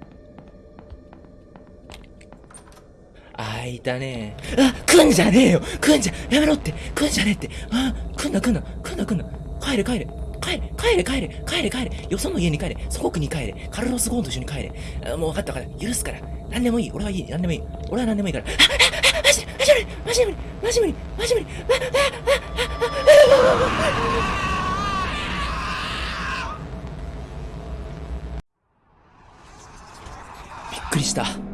あ、いたね。あ、来んじゃねえよ。来んじゃ、やめろって。来んじゃねえって。あ、来んな来んな。来んな来んな。帰れ帰れ。帰れ帰れ帰れ。帰れ帰れ。よその家に帰れ。祖国に帰れ。カルロス・ゴーンと一緒に帰れ。あもう分かったかった。許すから。何でもいい。俺はいい。何でもいい。俺は何でもいいから。あ、マジ無理マジ無理マジ無理、びっくりした。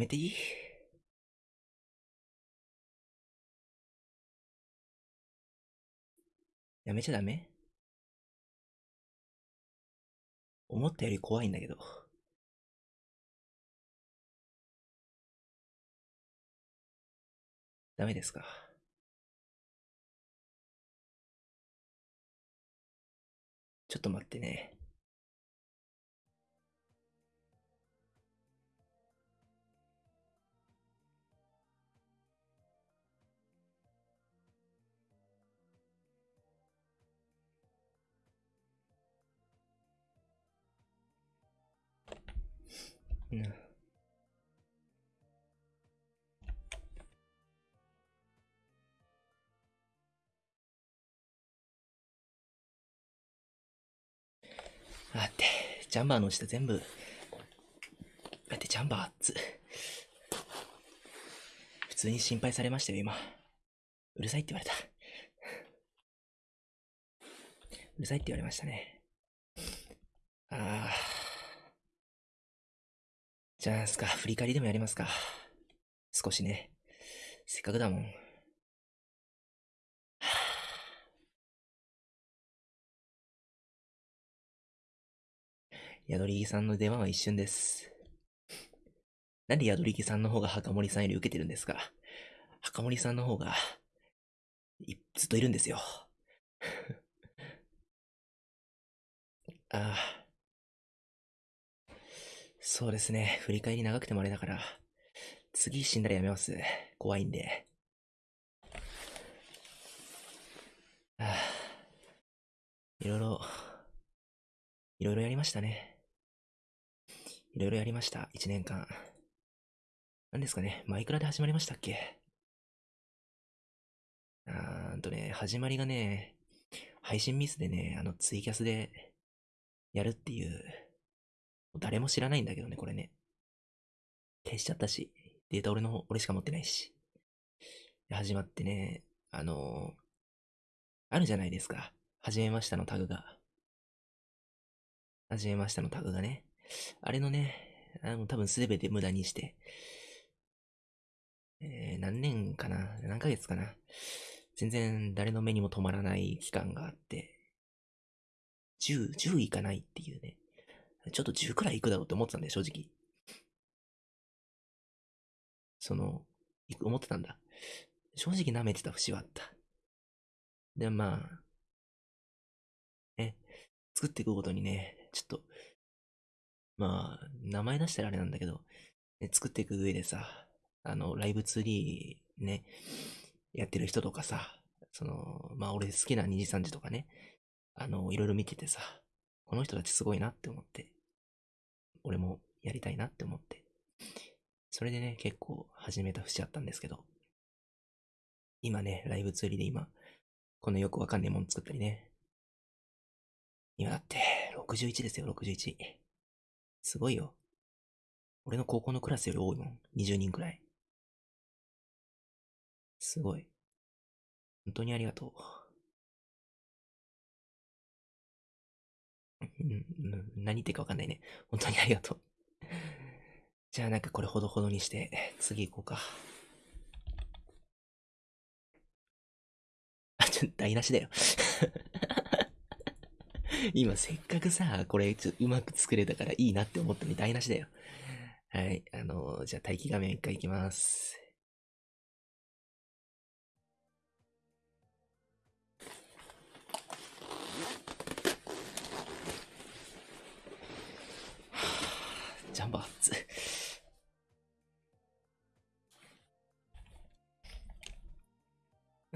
めていい？やめちゃダメ？思ったより怖いんだけど。ダメですか？ちょっと待ってね。うん。待って、ジャンバーの下全部、だってジャンバー熱普通に心配されましたよ、今。うるさいって言われた。うるさいって言われましたね。ああ。じゃあ、すか、振り返りでもやりますか。少しね。せっかくだもん。宿り木さんの出番は一瞬です。なんで宿り木さんの方が墓森さんより受けてるんですか墓森さんの方が、ずっといるんですよ。[laughs] ああ。そうですね。振り返り長くてもあれだから、次死んだらやめます。怖いんで。ああ。いろいろ、いろいろやりましたね。いろいろやりました。一年間。何ですかね。マイクラで始まりましたっけあーんとね、始まりがね、配信ミスでね、あの、ツイキャスでやるっていう、誰も知らないんだけどね、これね。消しちゃったし、データ俺の、俺しか持ってないし。始まってね、あのー、あるじゃないですか。はじめましたのタグが。はじめましたのタグがね。あれのね、あの、多分すべて無駄にして、えー、何年かな？何ヶ月かな？全然誰の目にも止まらない期間があって、10、10いかないっていうね。ちょっと10くらいいくだろうって思ってたんで、正直。その、思ってたんだ。正直舐めてた節はあった。で、まあ、ね、作っていくごとにね、ちょっと、まあ、名前出したらあれなんだけど、ね、作っていく上でさ、あの、ライブ 2D ね、やってる人とかさ、その、まあ俺好きな2時3時とかね、あの、いろいろ見ててさ、この人たちすごいなって思って、俺もやりたいなって思って、それでね、結構始めた節あったんですけど、今ね、ライブ 2D で今、このよくわかんないもん作ったりね、今だって61ですよ、61。すごいよ。俺の高校のクラスより多いもん。20人くらい。すごい。本当にありがとう。何言ってるかわかんないね。本当にありがとう。じゃあなんかこれほどほどにして、次行こうか。あ、ちょ、台無しだよ今せっかくさ、これちょうまく作れたからいいなって思ったのに台無しだよ。はい。あの、じゃあ待機画面一回いきます。ジャンバー熱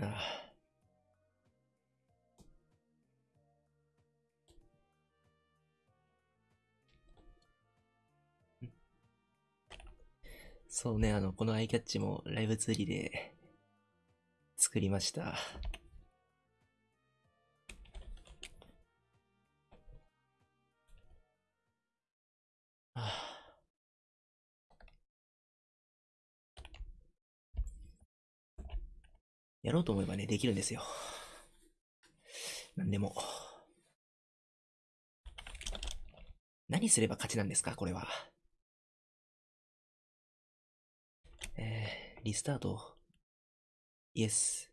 ああ。そうね、あの、このアイキャッチもライブツーリで作りました。やろうと思えばね、できるんですよ。なんでも。何すれば勝ちなんですかこれは。えー、リスタート。イエス。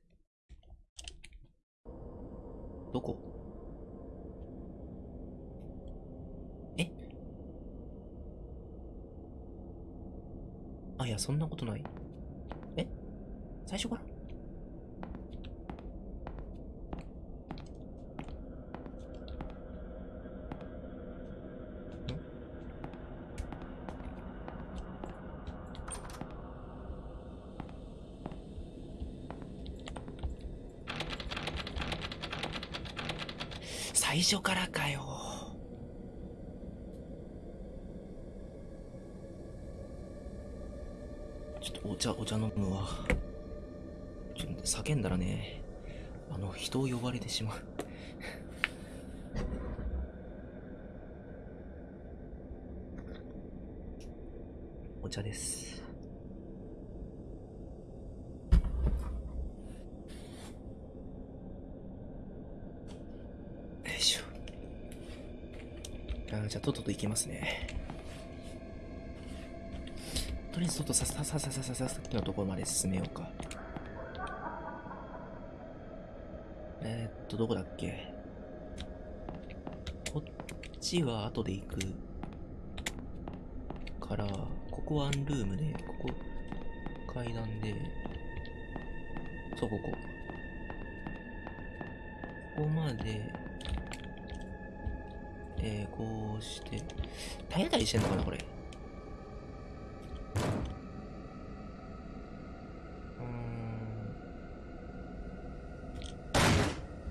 どこ？え？あ、いや、そんなことない。え？最初から最初からかよ。ちょっとお茶、お茶飲むわ。ちょっと叫んだらね、あの、人を呼ばれてしまう。[laughs] お茶です。よいしょ。あーじゃあ、とっとと行きますね。とりあえず、とっとささささささささっきのところまで進めようか。えー、っと、どこだっけこっちは後で行くから、ここワンルームで、ここ階段で、そう、ここ。ここまで、えー、こうして、体当たりしてんのかな、これ。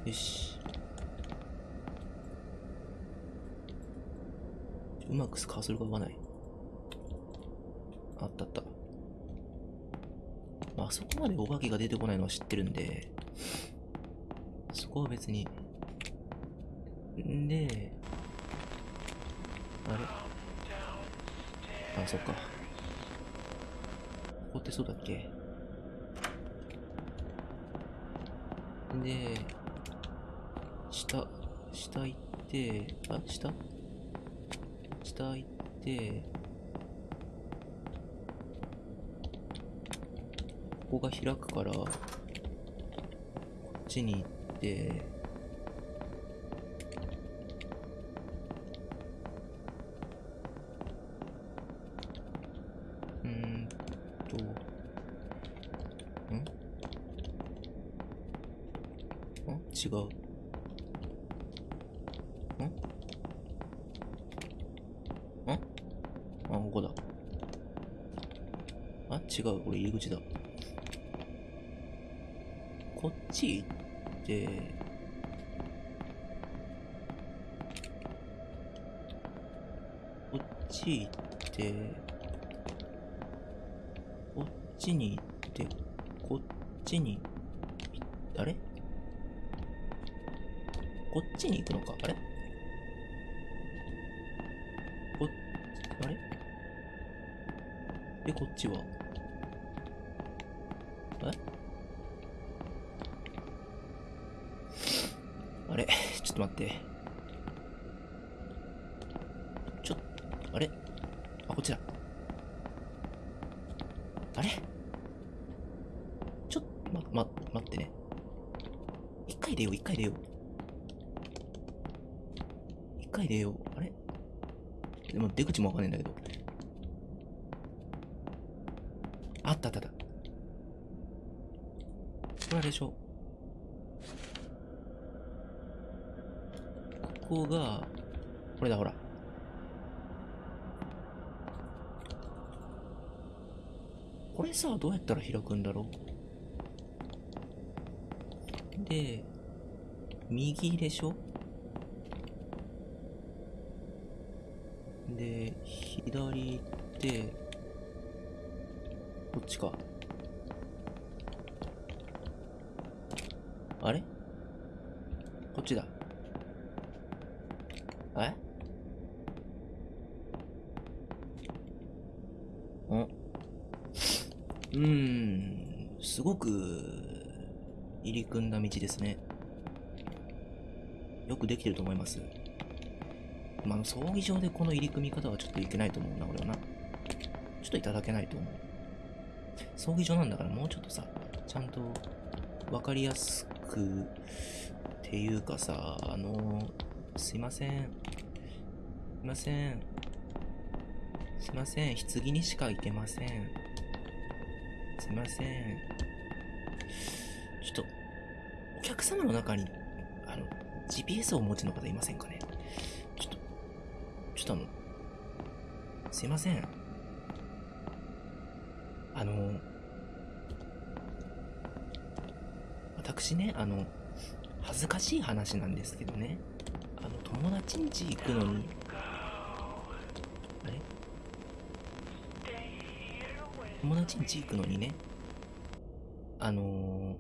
うん。よし。うまくカーソルが合わない。あったあった。まあ、あそこまでお化けが出てこないのは知ってるんで、そこは別に。んで、あれ？あ、そっか。ここってそうだっけ？で、下、下行って、あ、下？下行って、ここが開くから、こっちに行って、出口もわかんないんだけど。あったあったあった。これあれでしょここが、これだほら。これさ、どうやったら開くんだろうで、右でしょで、左行って、こっちか。あれ？こっちだ。えんうん、すごく入り組んだ道ですね。よくできてると思います。まあ、葬儀場でこの入り組み方はちょっといけないと思うな、俺はな。ちょっといただけないと思う。葬儀場なんだからもうちょっとさ、ちゃんとわかりやすくっていうかさ、あの、すいません。すいません。すいません。棺にしか行けません。すいません。ちょっと、お客様の中に、あの、GPS をお持ちの方いませんかね、ちょっとあの、すいません。あの、私ね、あの、恥ずかしい話なんですけどね、あの、友達ん家行くのに、あれ？友達ん家行くのにね、あの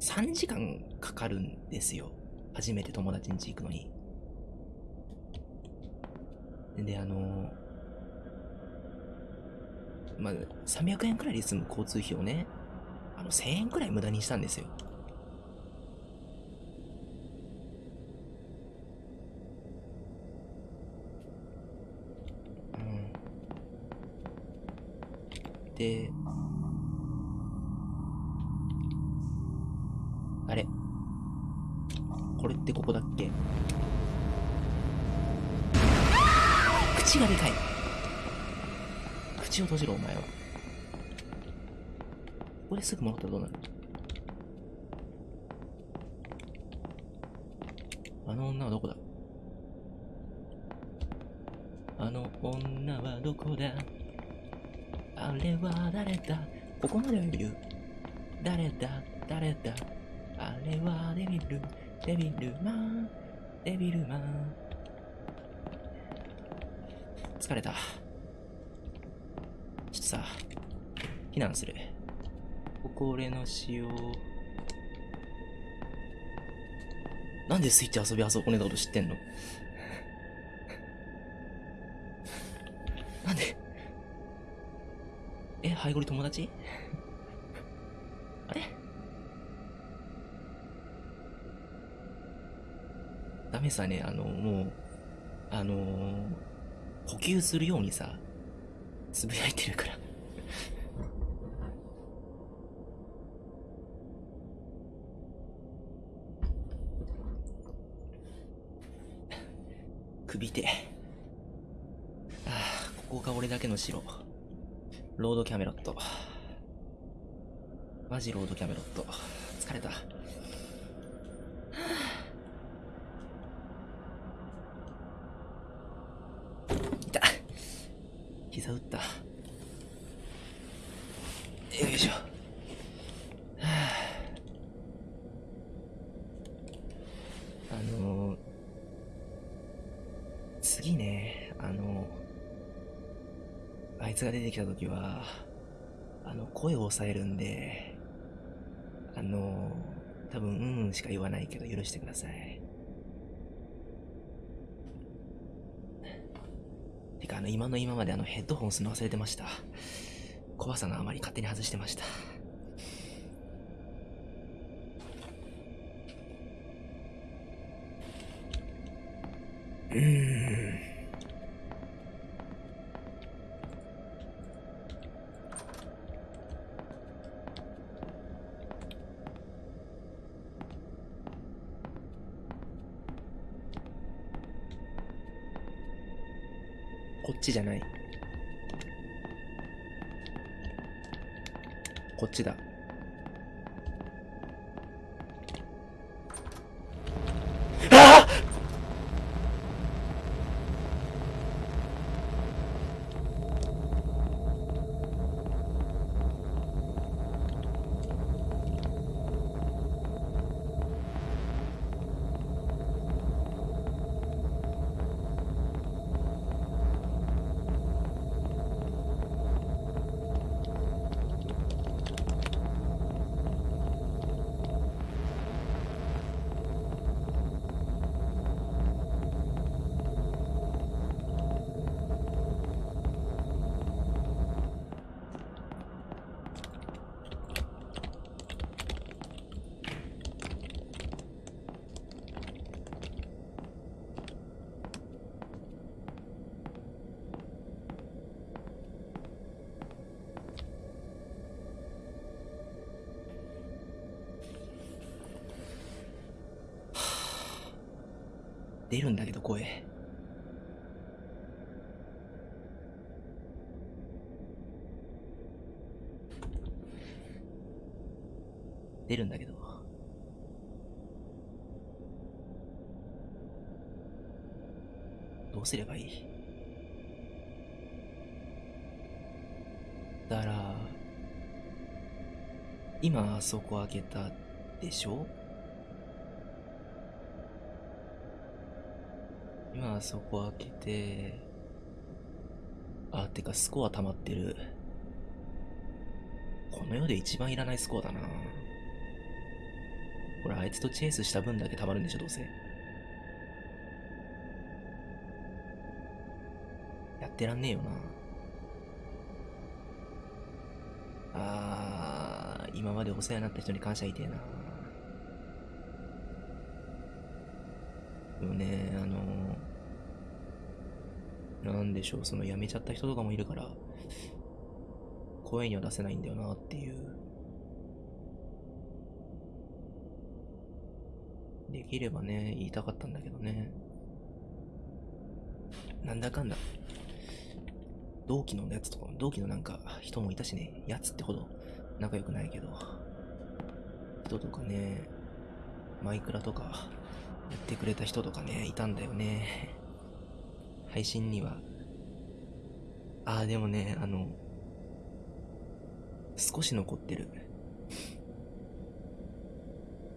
ー、3時間かかるんですよ。初めて友達ん家行くのに。で、あの、まあ、300円くらいで済む交通費をね、あの、1000円くらい無駄にしたんですよ。うん。で、閉じろお前は。ここですぐ戻ったらどうなるあの女はどこだあの女はどこだあれは誰だここまではいる誰だ誰だあれはデビルデビルマンデビルマン。疲れた。さ避難する。ここ俺の塩なんでスイッチ遊び遊こねたこと知ってんの？なんで？え、ハイゴリ友達？あれ？ダメさね、あの、もう、あのー、呼吸するようにさ、つぶやいてるから。首手。ああ、ここが俺だけの城。ロードキャメロット。マジロードキャメロット。疲れた。痛っ膝打った。よいしょ。あのー、次ね、あのあいつが出てきた時は、あの、声を抑えるんで、あの、多分、うんうんしか言わないけど許してください。てあの、今の今まであの、ヘッドホンするの忘れてました。怖さんがあまり勝手に外してました。うん。すればいいだから、今あそこ開けたでしょ？今あそこ開けて、あ、てかスコア溜まってる。この世で一番いらないスコアだな。これあいつとチェイスした分だけ溜まるんでしょ、どうせ。ってらんねえよな。あー、今までお世話になった人に感謝いてえな。でもね、あのなんでしょう、その辞めちゃった人とかもいるから、声には出せないんだよなっていう。できればね、言いたかったんだけどね。なんだかんだ。同期のやつとか、同期のなんか人もいたしね、やつってほど仲良くないけど、人とかね、マイクラとかやってくれた人とかね、いたんだよね。配信には。ああ、でもね、あの、少し残ってる。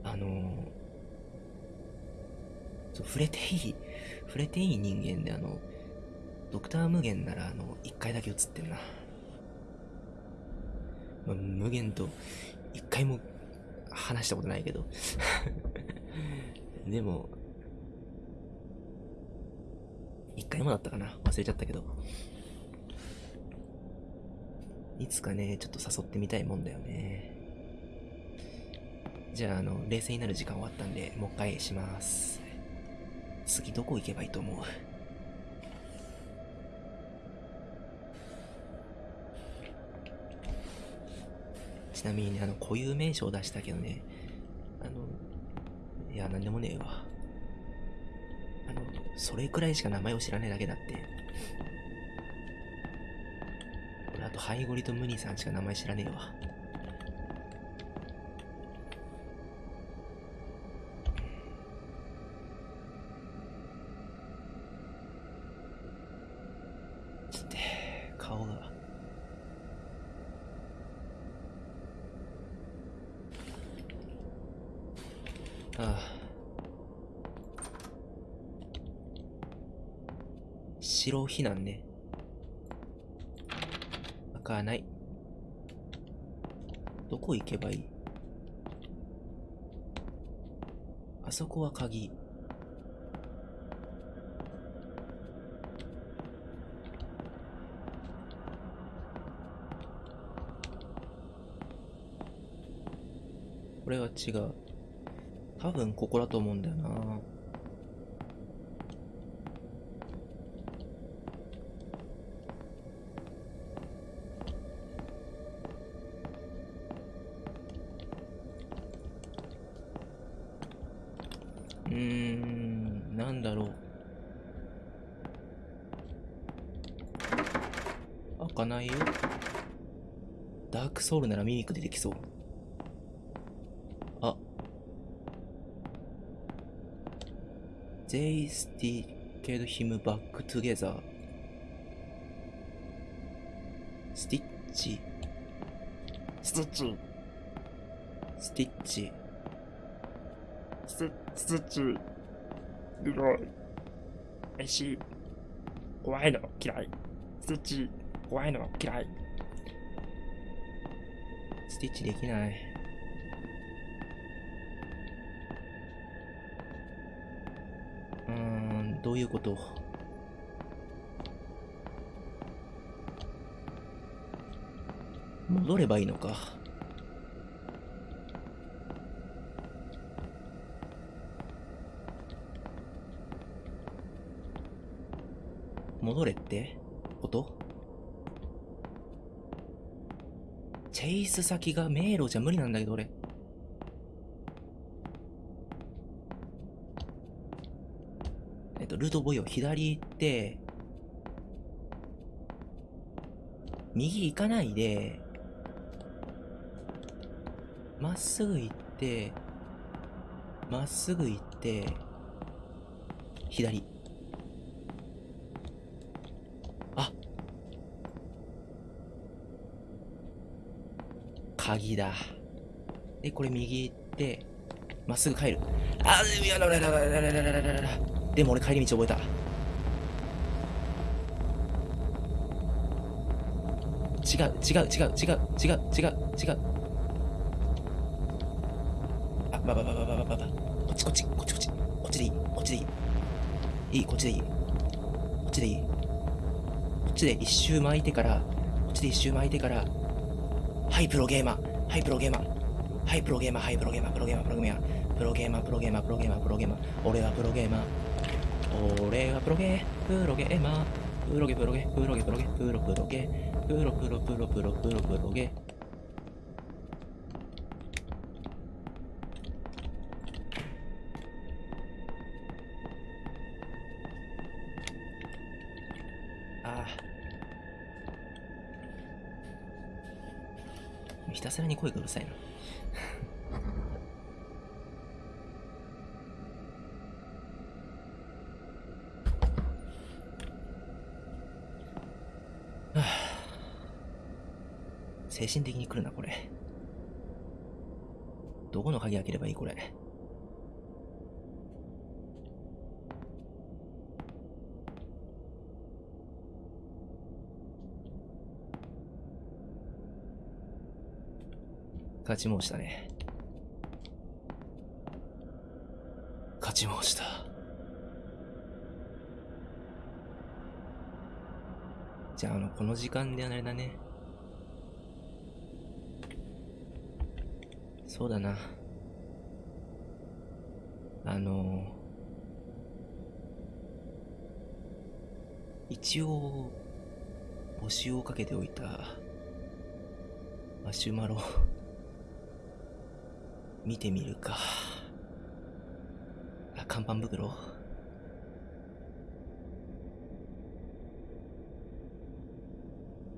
あの、そう触れていい、触れていい人間で、あの、ドクター無限なら、あの、一回だけ映ってんな。まあ、無限と一回も話したことないけど。[laughs] でも、一回もだったかな忘れちゃったけど。いつかね、ちょっと誘ってみたいもんだよね。じゃあ、あの、冷静になる時間終わったんで、もう一回します。次どこ行けばいいと思う？ちなみにね、あの、固有名称を出したけどね、あの、いや、なんでもねえわ。あの、それくらいしか名前を知らねえだけだって。俺、あと、ハイゴリとムニさんしか名前知らねえわ。避難ね。開かない。どこ行けばいい？あそこは鍵。これは違う。多分ここだと思うんだよな。うーん、なんだろう。開かないよ。ダークソウルならミミック出てきそう。あ。They sticked him back together. スティッチ。スティッチ、スティッチ。スティッチ、い。怖いの嫌い。スティッチ、怖いの嫌い。スティッチできない。うーん、どういうこと？戻ればいいのか。戻れって？ことチェイス先が迷路じゃ無理なんだけど俺。えっと、ルートボイを左行って、右行かないで、まっすぐ行って、まっすぐ行って、左。あ鍵だ。で、これ右行って、まっすぐ帰る。あ、いやららららららららららら。でも俺帰り道覚えた。違う、違う、違う、違う、違う、違う、違う。あ、ばばばばばばばば。こっち、こっち、こっち、こっち。こっちでいい、こっちでいい。いい、こっちでいい。こっちでいい。こっちで一周巻いてから、こっちで一周巻いてから、はいプロゲーマーはいプロゲーマー。はいプロゲーマー。はいプロゲーマー。プロゲーマープロゲーマープロゲーマー。プロゲーマー。プロゲーマー。プロゲーマー。俺はプロゲーマー。俺はプロゲープロゲーマー。プロゲプロゲプロゲプロゲプロプロゲプロプロプロプロプロプロゲ声がうるさいな精神的に来るなこれ。どこの鍵開ければいいこれ。勝ち申したね。勝ち申した。じゃああのこの時間であれだね。そうだな。あの一応募集をかけておいたマシュマロ。見てみるか。あ看板袋？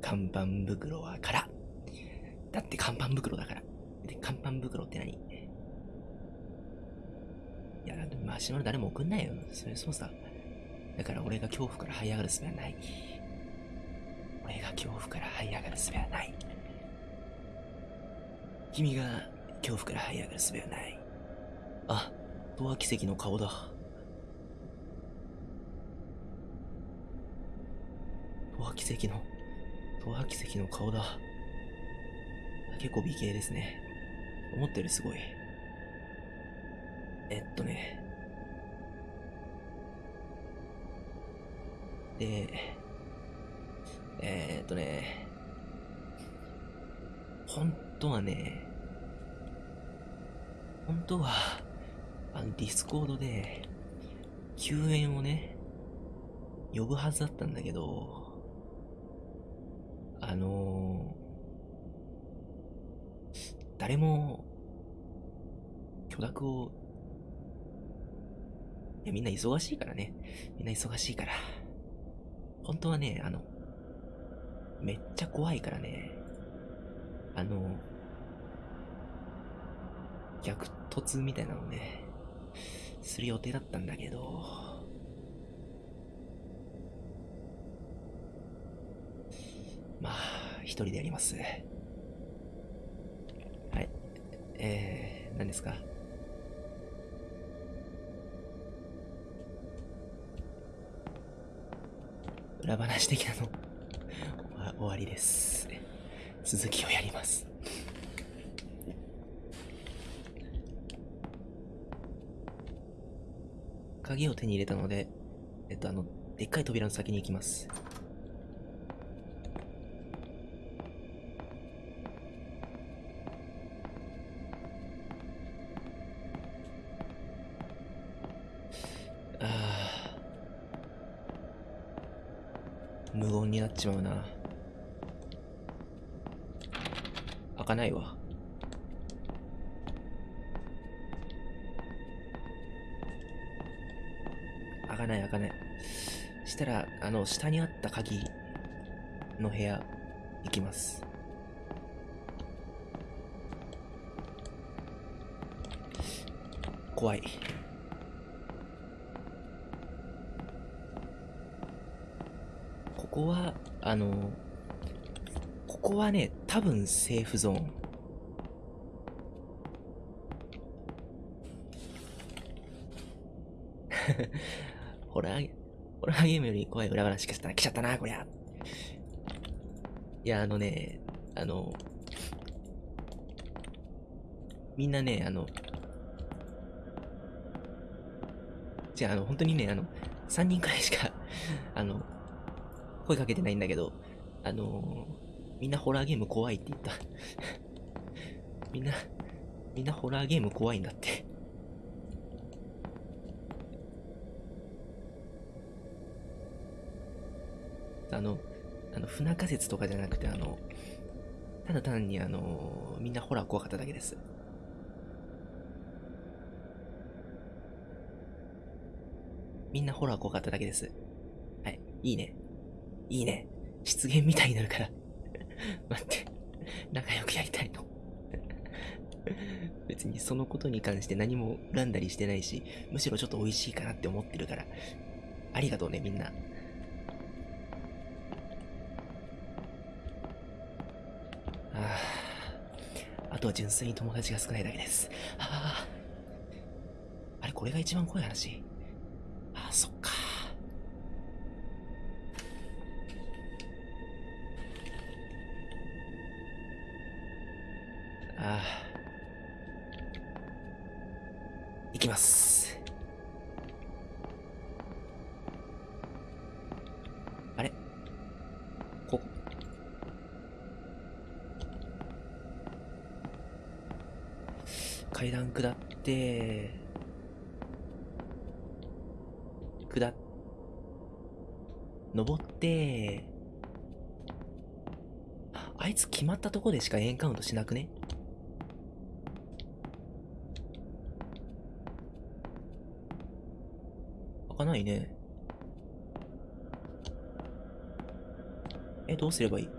看板袋は空。だって看板袋だから。で看板袋って何？いやマシュマロ誰も送んないよ。それそうさ。だから俺が恐怖から這い上がる術はない。俺が恐怖から這い上がる術はない。君が恐怖から這い上がる術はない。あ東亜奇跡の顔だ。東亜奇跡の東亜奇跡の顔だ。結構美形ですね。思ったよりすごい。えっとね。でえー、っとね。本当はね本当はあのディスコードで救援をね呼ぶはずだったんだけどあの誰も許諾をいやみんな忙しいからね。みんな忙しいから。本当はねあのめっちゃ怖いからね。あの逆突みたいなのねする予定だったんだけど。まあ一人でやります。はい。えー、何ですか？裏話的なの？[laughs] 終わりです。続きをやります。鍵を手に入れたのでえっとあのでっかい扉の先に行きます。あー。無言になっちまうな。開かないわ。あの下にあった鍵の部屋行きます。怖い。ここはあのここはね多分セーフゾーン。[laughs] ホラー、ゲームより怖い裏話来ちゃったな、来ちゃったな、こりゃ。いや、あのね、あの、みんなね、あの、じゃあ、あの、本当にね、あの、3人くらいしか、[laughs] あの、声かけてないんだけど、あの、みんなホラーゲーム怖いって言った。[laughs] みんな、みんなホラーゲーム怖いんだって。あの、あの、不仲説とかじゃなくて、あの、ただ単にあの、みんなホラー怖かっただけです。みんなホラー怖かっただけです。はい。いいね。いいね。失言みたいになるから。[laughs] 待って。仲良くやりたいの。[laughs] 別にそのことに関して何も恨んだりしてないし、むしろちょっと美味しいかなって思ってるから。ありがとうね、みんな。と純粋に友達が少ないだけです。ああ。れ、これが一番怖い話？ああ、そっか。ああ。行きます。あれここ。階段下って、下っ、登って、ああいつ決まったとこでしかエンカウントしなくね？開かないね。え、どうすればいい？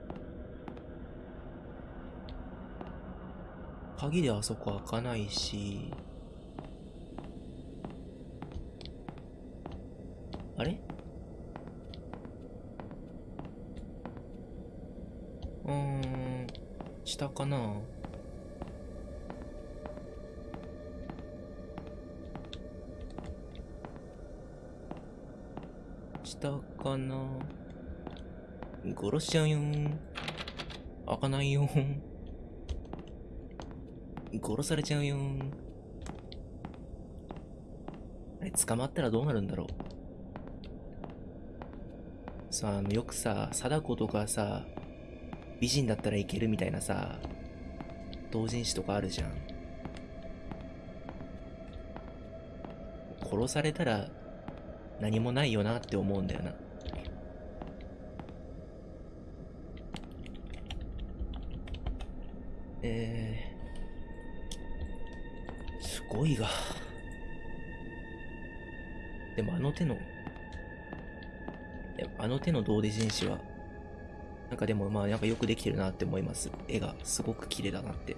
鍵であそこ開かないし。あれうーん、下かな下かな殺しちゃうよん。開かないよん。されちゃうよ。あれ、捕まったらどうなるんだろう。さ、あの、よくさ、貞子とかさ、美人だったらいけるみたいなさ、同人誌とかあるじゃん。殺されたら何もないよなって思うんだよな。えー、すごいが。でもあの手の、いやあの手の同人誌は、なんかでもまあなんかよくできてるなって思います。絵がすごく綺麗だなって。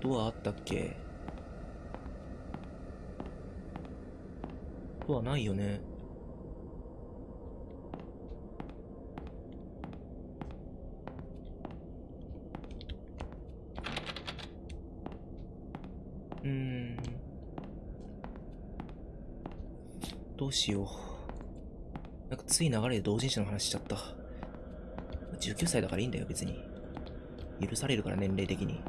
ドアあったっけ？ドアないよね。うーん。どうしよう。なんかつい流れで同人誌の話しちゃった。19歳だからいいんだよ、別に。許されるから、年齢的に。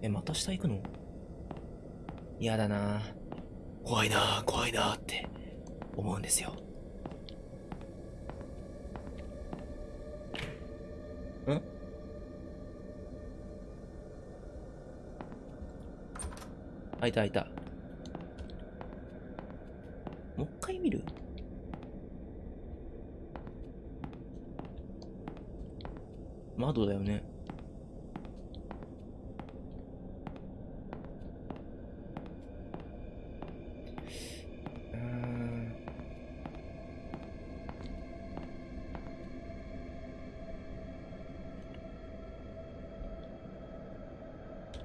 え、また下行くの？嫌だな怖いな怖いなって思うんですよ。開いた開いた。もう一回見る？窓だよね。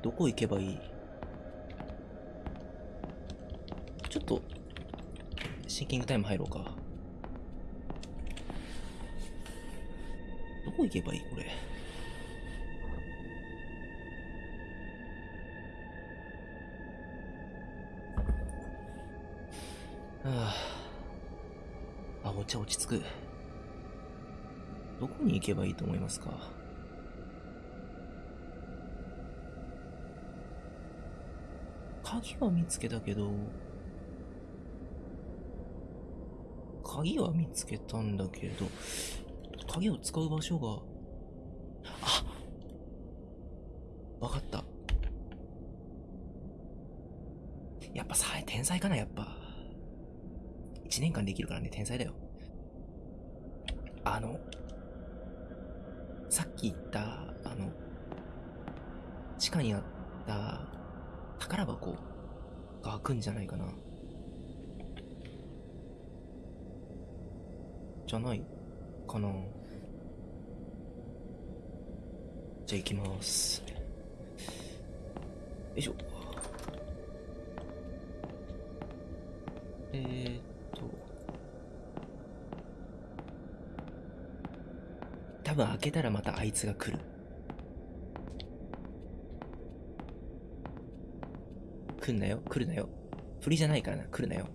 どこ行けばいいちょっと、シンキングタイム入ろうか。どこ行けばいいこれ？はあ。あ、お茶落ち着く。どこに行けばいいと思いますか？鍵は見つけたけど、鍵は見つけたんだけど、鍵を使う場所が、あわかった。やっぱさ、天才かな、やっぱ。一年間できるからね、天才だよ。あの、さっき言った、あの、地下にあった宝箱が開くんじゃないかな。じゃないかな。じゃあ行きます。よいしょ。えーっと。多分開けたらまたあいつが来る。来んなよ、来るなよ。振りじゃないからな、来るなよ。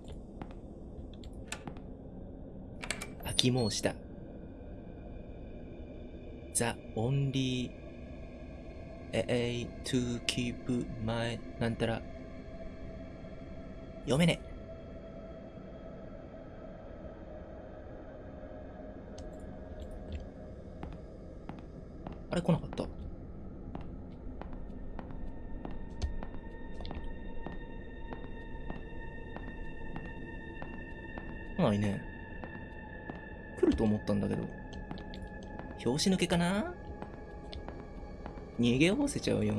開き申した。The only way to keep my なんたら。読めねえ。あれ来なかった？拍子抜けかな？逃げおせちゃうよ。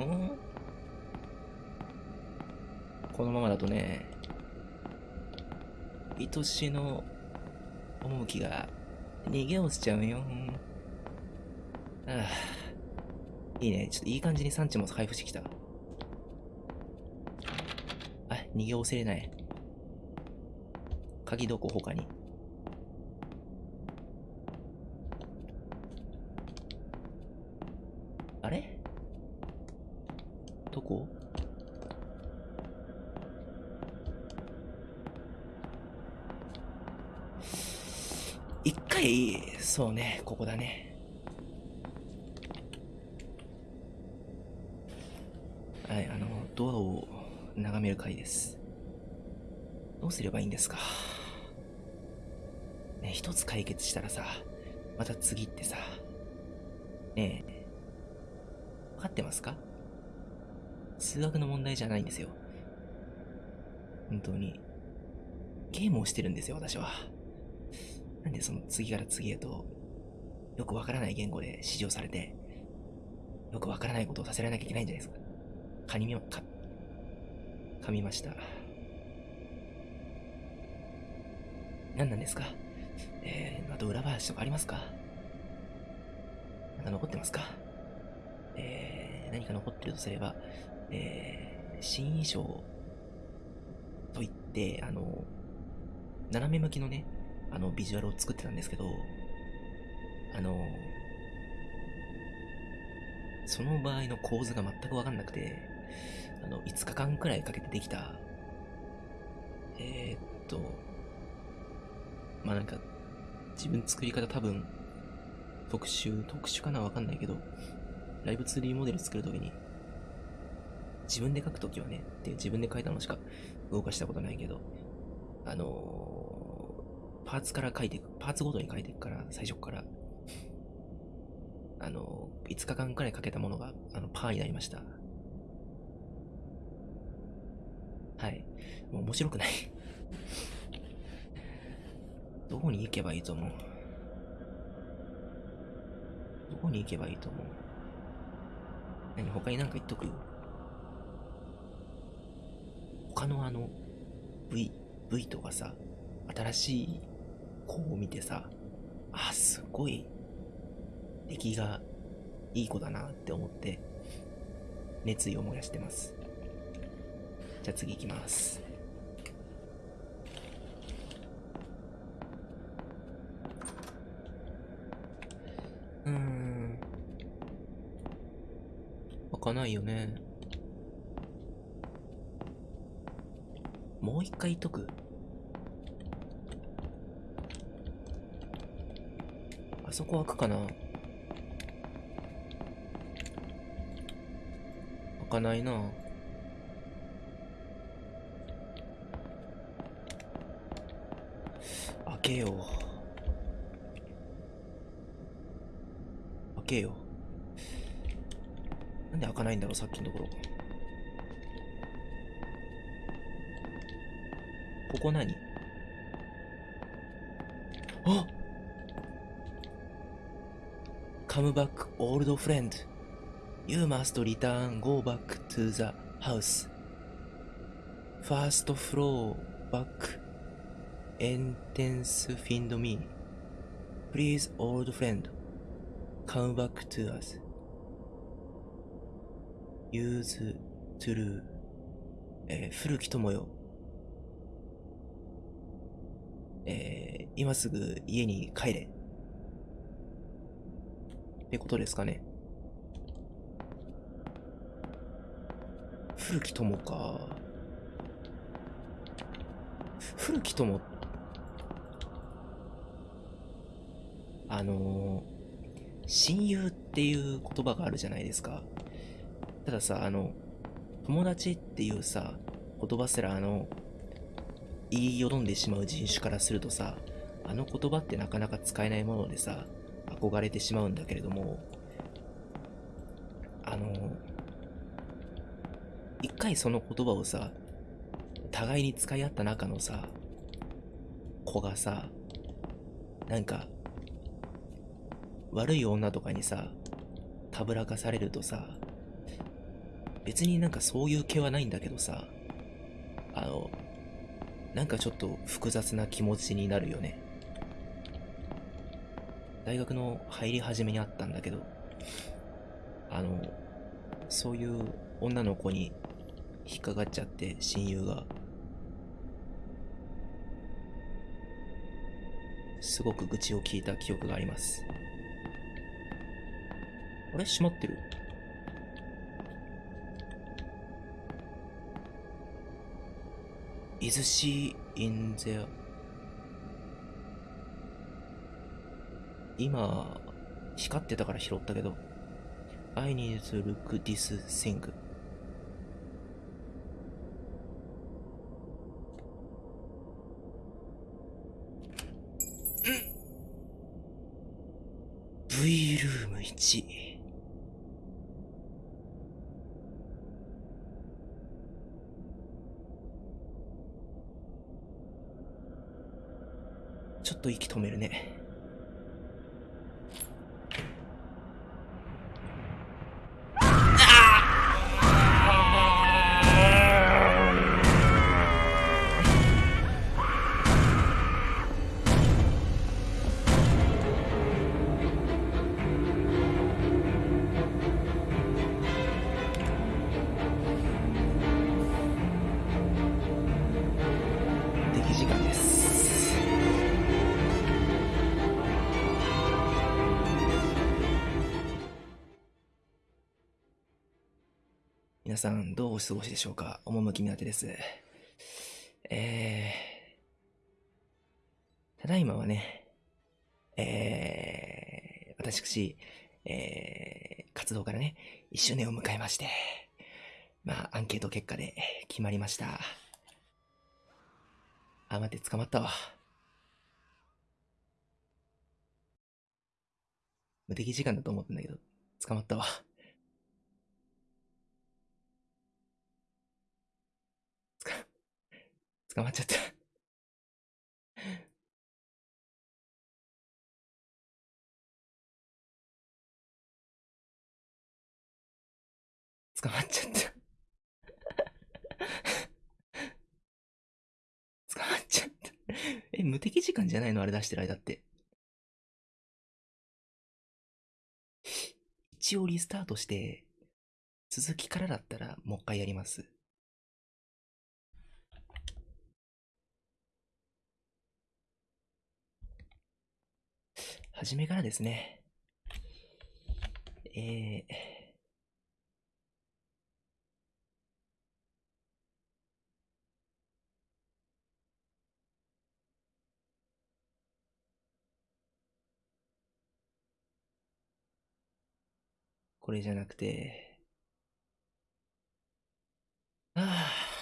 このままだとね、愛しの趣が逃げおせちゃうよ。ああ、いいね。ちょっといい感じに産地も配布してきた。あ、逃げおせれない。鍵どこ？他に。あれどこ一回、そうね、ここだね。はい、あの、ドアを眺める回です。どうすればいいんですか？ね、一つ解決したらさ、また次ってさ、ねえ、分かってますか？数学の問題じゃないんですよ。本当に。ゲームをしてるんですよ、私は。なんでその次から次へと、よくわからない言語で指示をされて、よくわからないことをさせられなきゃいけないんじゃないですか。かにみま、か、噛みました。何なんですか？えー、あと裏話とかありますか？まだ残ってますか？えー、何か残ってるとすれば、えー、新衣装といって、あの、斜め向きのね、あの、ビジュアルを作ってたんですけど、あの、その場合の構図が全くわかんなくて、あの、5日間くらいかけてできた、えー、っと、まあなんか、自分作り方多分、特殊、特殊かなわかんないけど、ライブ 2D モデル作るときに、自分で書くときはね、って自分で書いたのしか動かしたことないけど、あのーパーツから書いていく、パーツごとに書いていくから、最初から、あの5日間くらいかけたものが、あの、パーになりました。はい。もう面白くない。[laughs] どこに行けばいいと思う？どこに行けばいいと思う？何他になんか言っとく？他のあの V、V とかさ、新しい子を見てさ、あ、すごい出来がいい子だなって思って熱意を燃やしてます。じゃあ次行きます。うーん。開かないよね。もう一回言っとく？あそこ開くかな？かないな。開けよう。開けよう。なんで開かないんだろうさっきのところ。ここ何？あカムバックオールドフレンド You must return, go back to the house. First floor, back. Entrance, find me. Please, old friend. Come back to us. Use true. えー古き友よ。えー今すぐ家に帰れ。ってことですかね。古き友か。古き友あのー親友っていう言葉があるじゃないですか。たださ、あの、友達っていうさ、言葉すらあの、言いよどんでしまう人種からするとさ、あの言葉ってなかなか使えないものでさ、憧れてしまうんだけれども、あの、回その言葉をさ、互いに使い合った中のさ、子がさ、なんか、悪い女とかにさ、たぶらかされるとさ、別になんかそういう気はないんだけどさ、あの、なんかちょっと複雑な気持ちになるよね。大学の入り始めにあったんだけど、あの、そういう女の子に引っかかっちゃって、親友が。すごく愚痴を聞いた記憶があります。あれ？閉まってる？Is she in there? 今、光ってたから拾ったけど。I need to look this thing. ん V ルーム1。ちょっと息止めるね。お過ごしでしょうか趣みなてです。えー、ただいまはね、えー、私、えー、活動からね、1周年を迎えまして、まあ、アンケート結果で決まりました。あ、待って、捕まったわ。無敵時間だと思ったんだけど、捕まったわ。捕まっちゃった。捕まっちゃった。捕まっちゃった。え、無敵時間じゃないの？あれ出してる間って。一応リスタートして、続きからだったらもう一回やります。初めからですね。えー、これじゃなくて、ああ。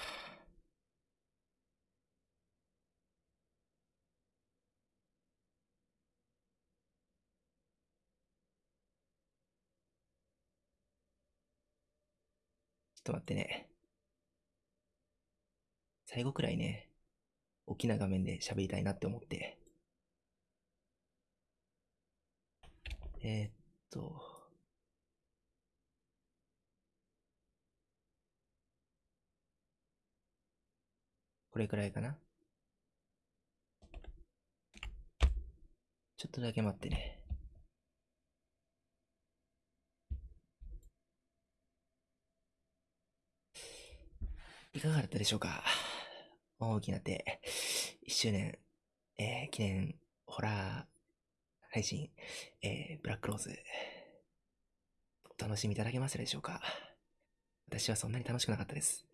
っと待ってね。最後くらいね、大きな画面で喋りたいなって思って。えー、っと。これくらいかな。ちょっとだけ待ってね。いかがだったでしょうか？大きな手、1周年、えー記念ホラー配信、えーブラックローズ、お楽しみいただけましたでしょうか？私はそんなに楽しくなかったです。[sighs]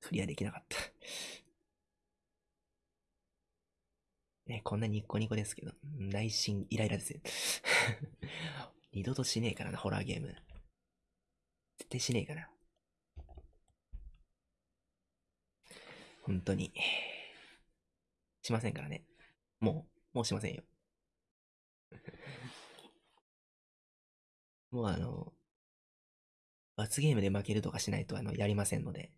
クリアできなかった。ね、こんなニッコニコですけど、内心イライラですよ。二度としねえからな、ホラーゲーム。絶対しねえから。本当に。しませんからね。もう、もうしませんよ。[laughs] もうあの、罰ゲームで負けるとかしないとあの、やりませんので。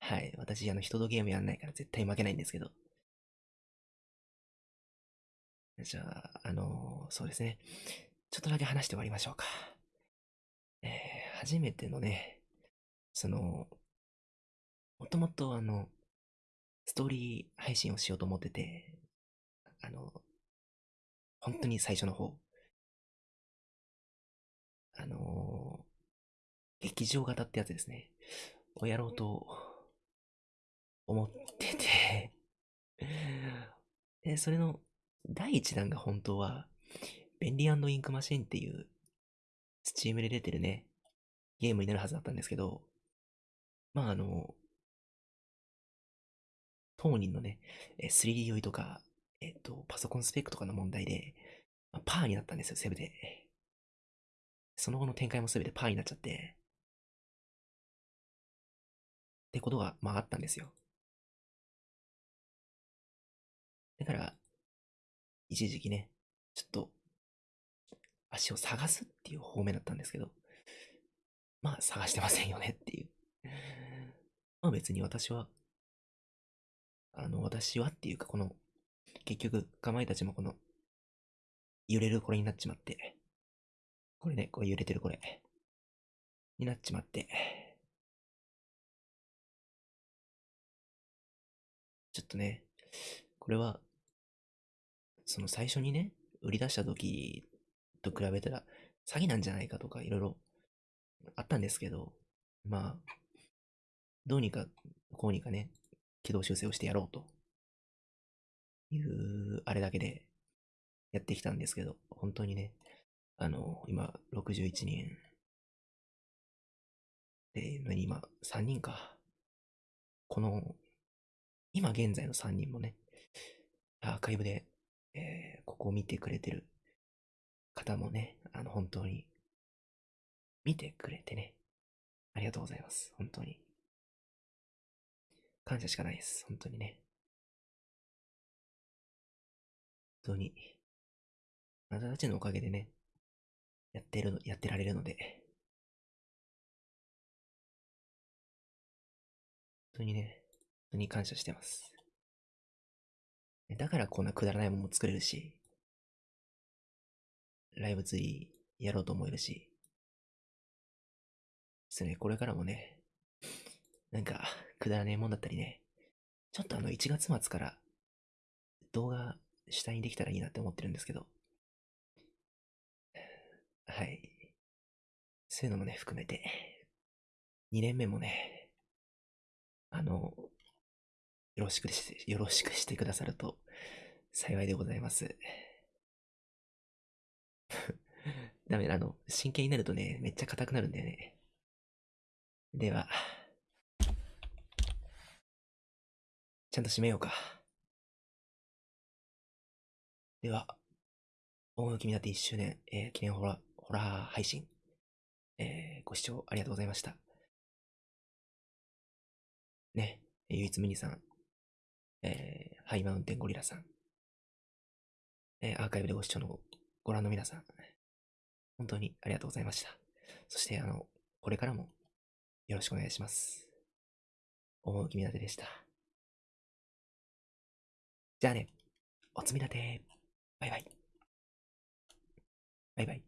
はい。私、あの、人とゲームやんないから絶対負けないんですけど。じゃあ、あのそうですね。ちょっとだけ話して終わりましょうか。えー、初めてのね、その、もともとあの、ストーリー配信をしようと思ってて、あの、本当に最初の方、あの劇場型ってやつですね。をやろうと思ってて、で、それの第一弾が本当は、便利インクマシンっていう、スチームで出てるね、ゲームになるはずだったんですけど、まああの、当人のね、3D 酔いとか、えっと、パソコンスペックとかの問題で、まあパーになったんですよ、セブで。その後の展開も全てパーになっちゃって、ってことが、まああったんですよ。だから、一時期ね、ちょっと、足を探すっていう方面だったんですけど、まあ探してませんよねっていう。まあ別に私は、あの、私はっていうかこの、結局、かまいたちもこの、揺れるこれになっちまって、これね、これ揺れてるこれ、になっちまって、ちょっとね、これは、その最初にね、売り出した時と比べたら詐欺なんじゃないかとかいろいろあったんですけど、まあ、どうにかこうにかね、軌道修正をしてやろうというあれだけでやってきたんですけど、本当にね、あの、今61人で、今3人か。この、今現在の3人もね、アーカイブで、えーここを見てくれてる方もね、あの、本当に、見てくれてね、ありがとうございます。本当に。感謝しかないです。本当にね。本当に。あなたたちのおかげでね、やってるの、やってられるので、本当にね、本当に感謝してます。だからこんなくだらないものも作れるし、ライブツリーやろうと思えるし、ですね、これからもね、なんか、くだらねえもんだったりね、ちょっとあの、1月末から動画主体にできたらいいなって思ってるんですけど、はい。そういうのもね、含めて、2年目もね、あの、よろしくして、よろしくしてくださると幸いでございます。[laughs] ダメだ、あの、真剣になるとね、めっちゃ硬くなるんだよね。では、ちゃんと締めようか。では、音楽になって1周年、えー記念ホラー、ホラー配信、えーご視聴ありがとうございました。ね、唯一無二さん、えーハイマウンテンゴリラさん、えーアーカイブでご視聴のご覧の皆さん、本当にありがとうございました。そして、あの、これからもよろしくお願いします。思う君立てでした。じゃあね、おつみ立て。バイバイ。バイバイ。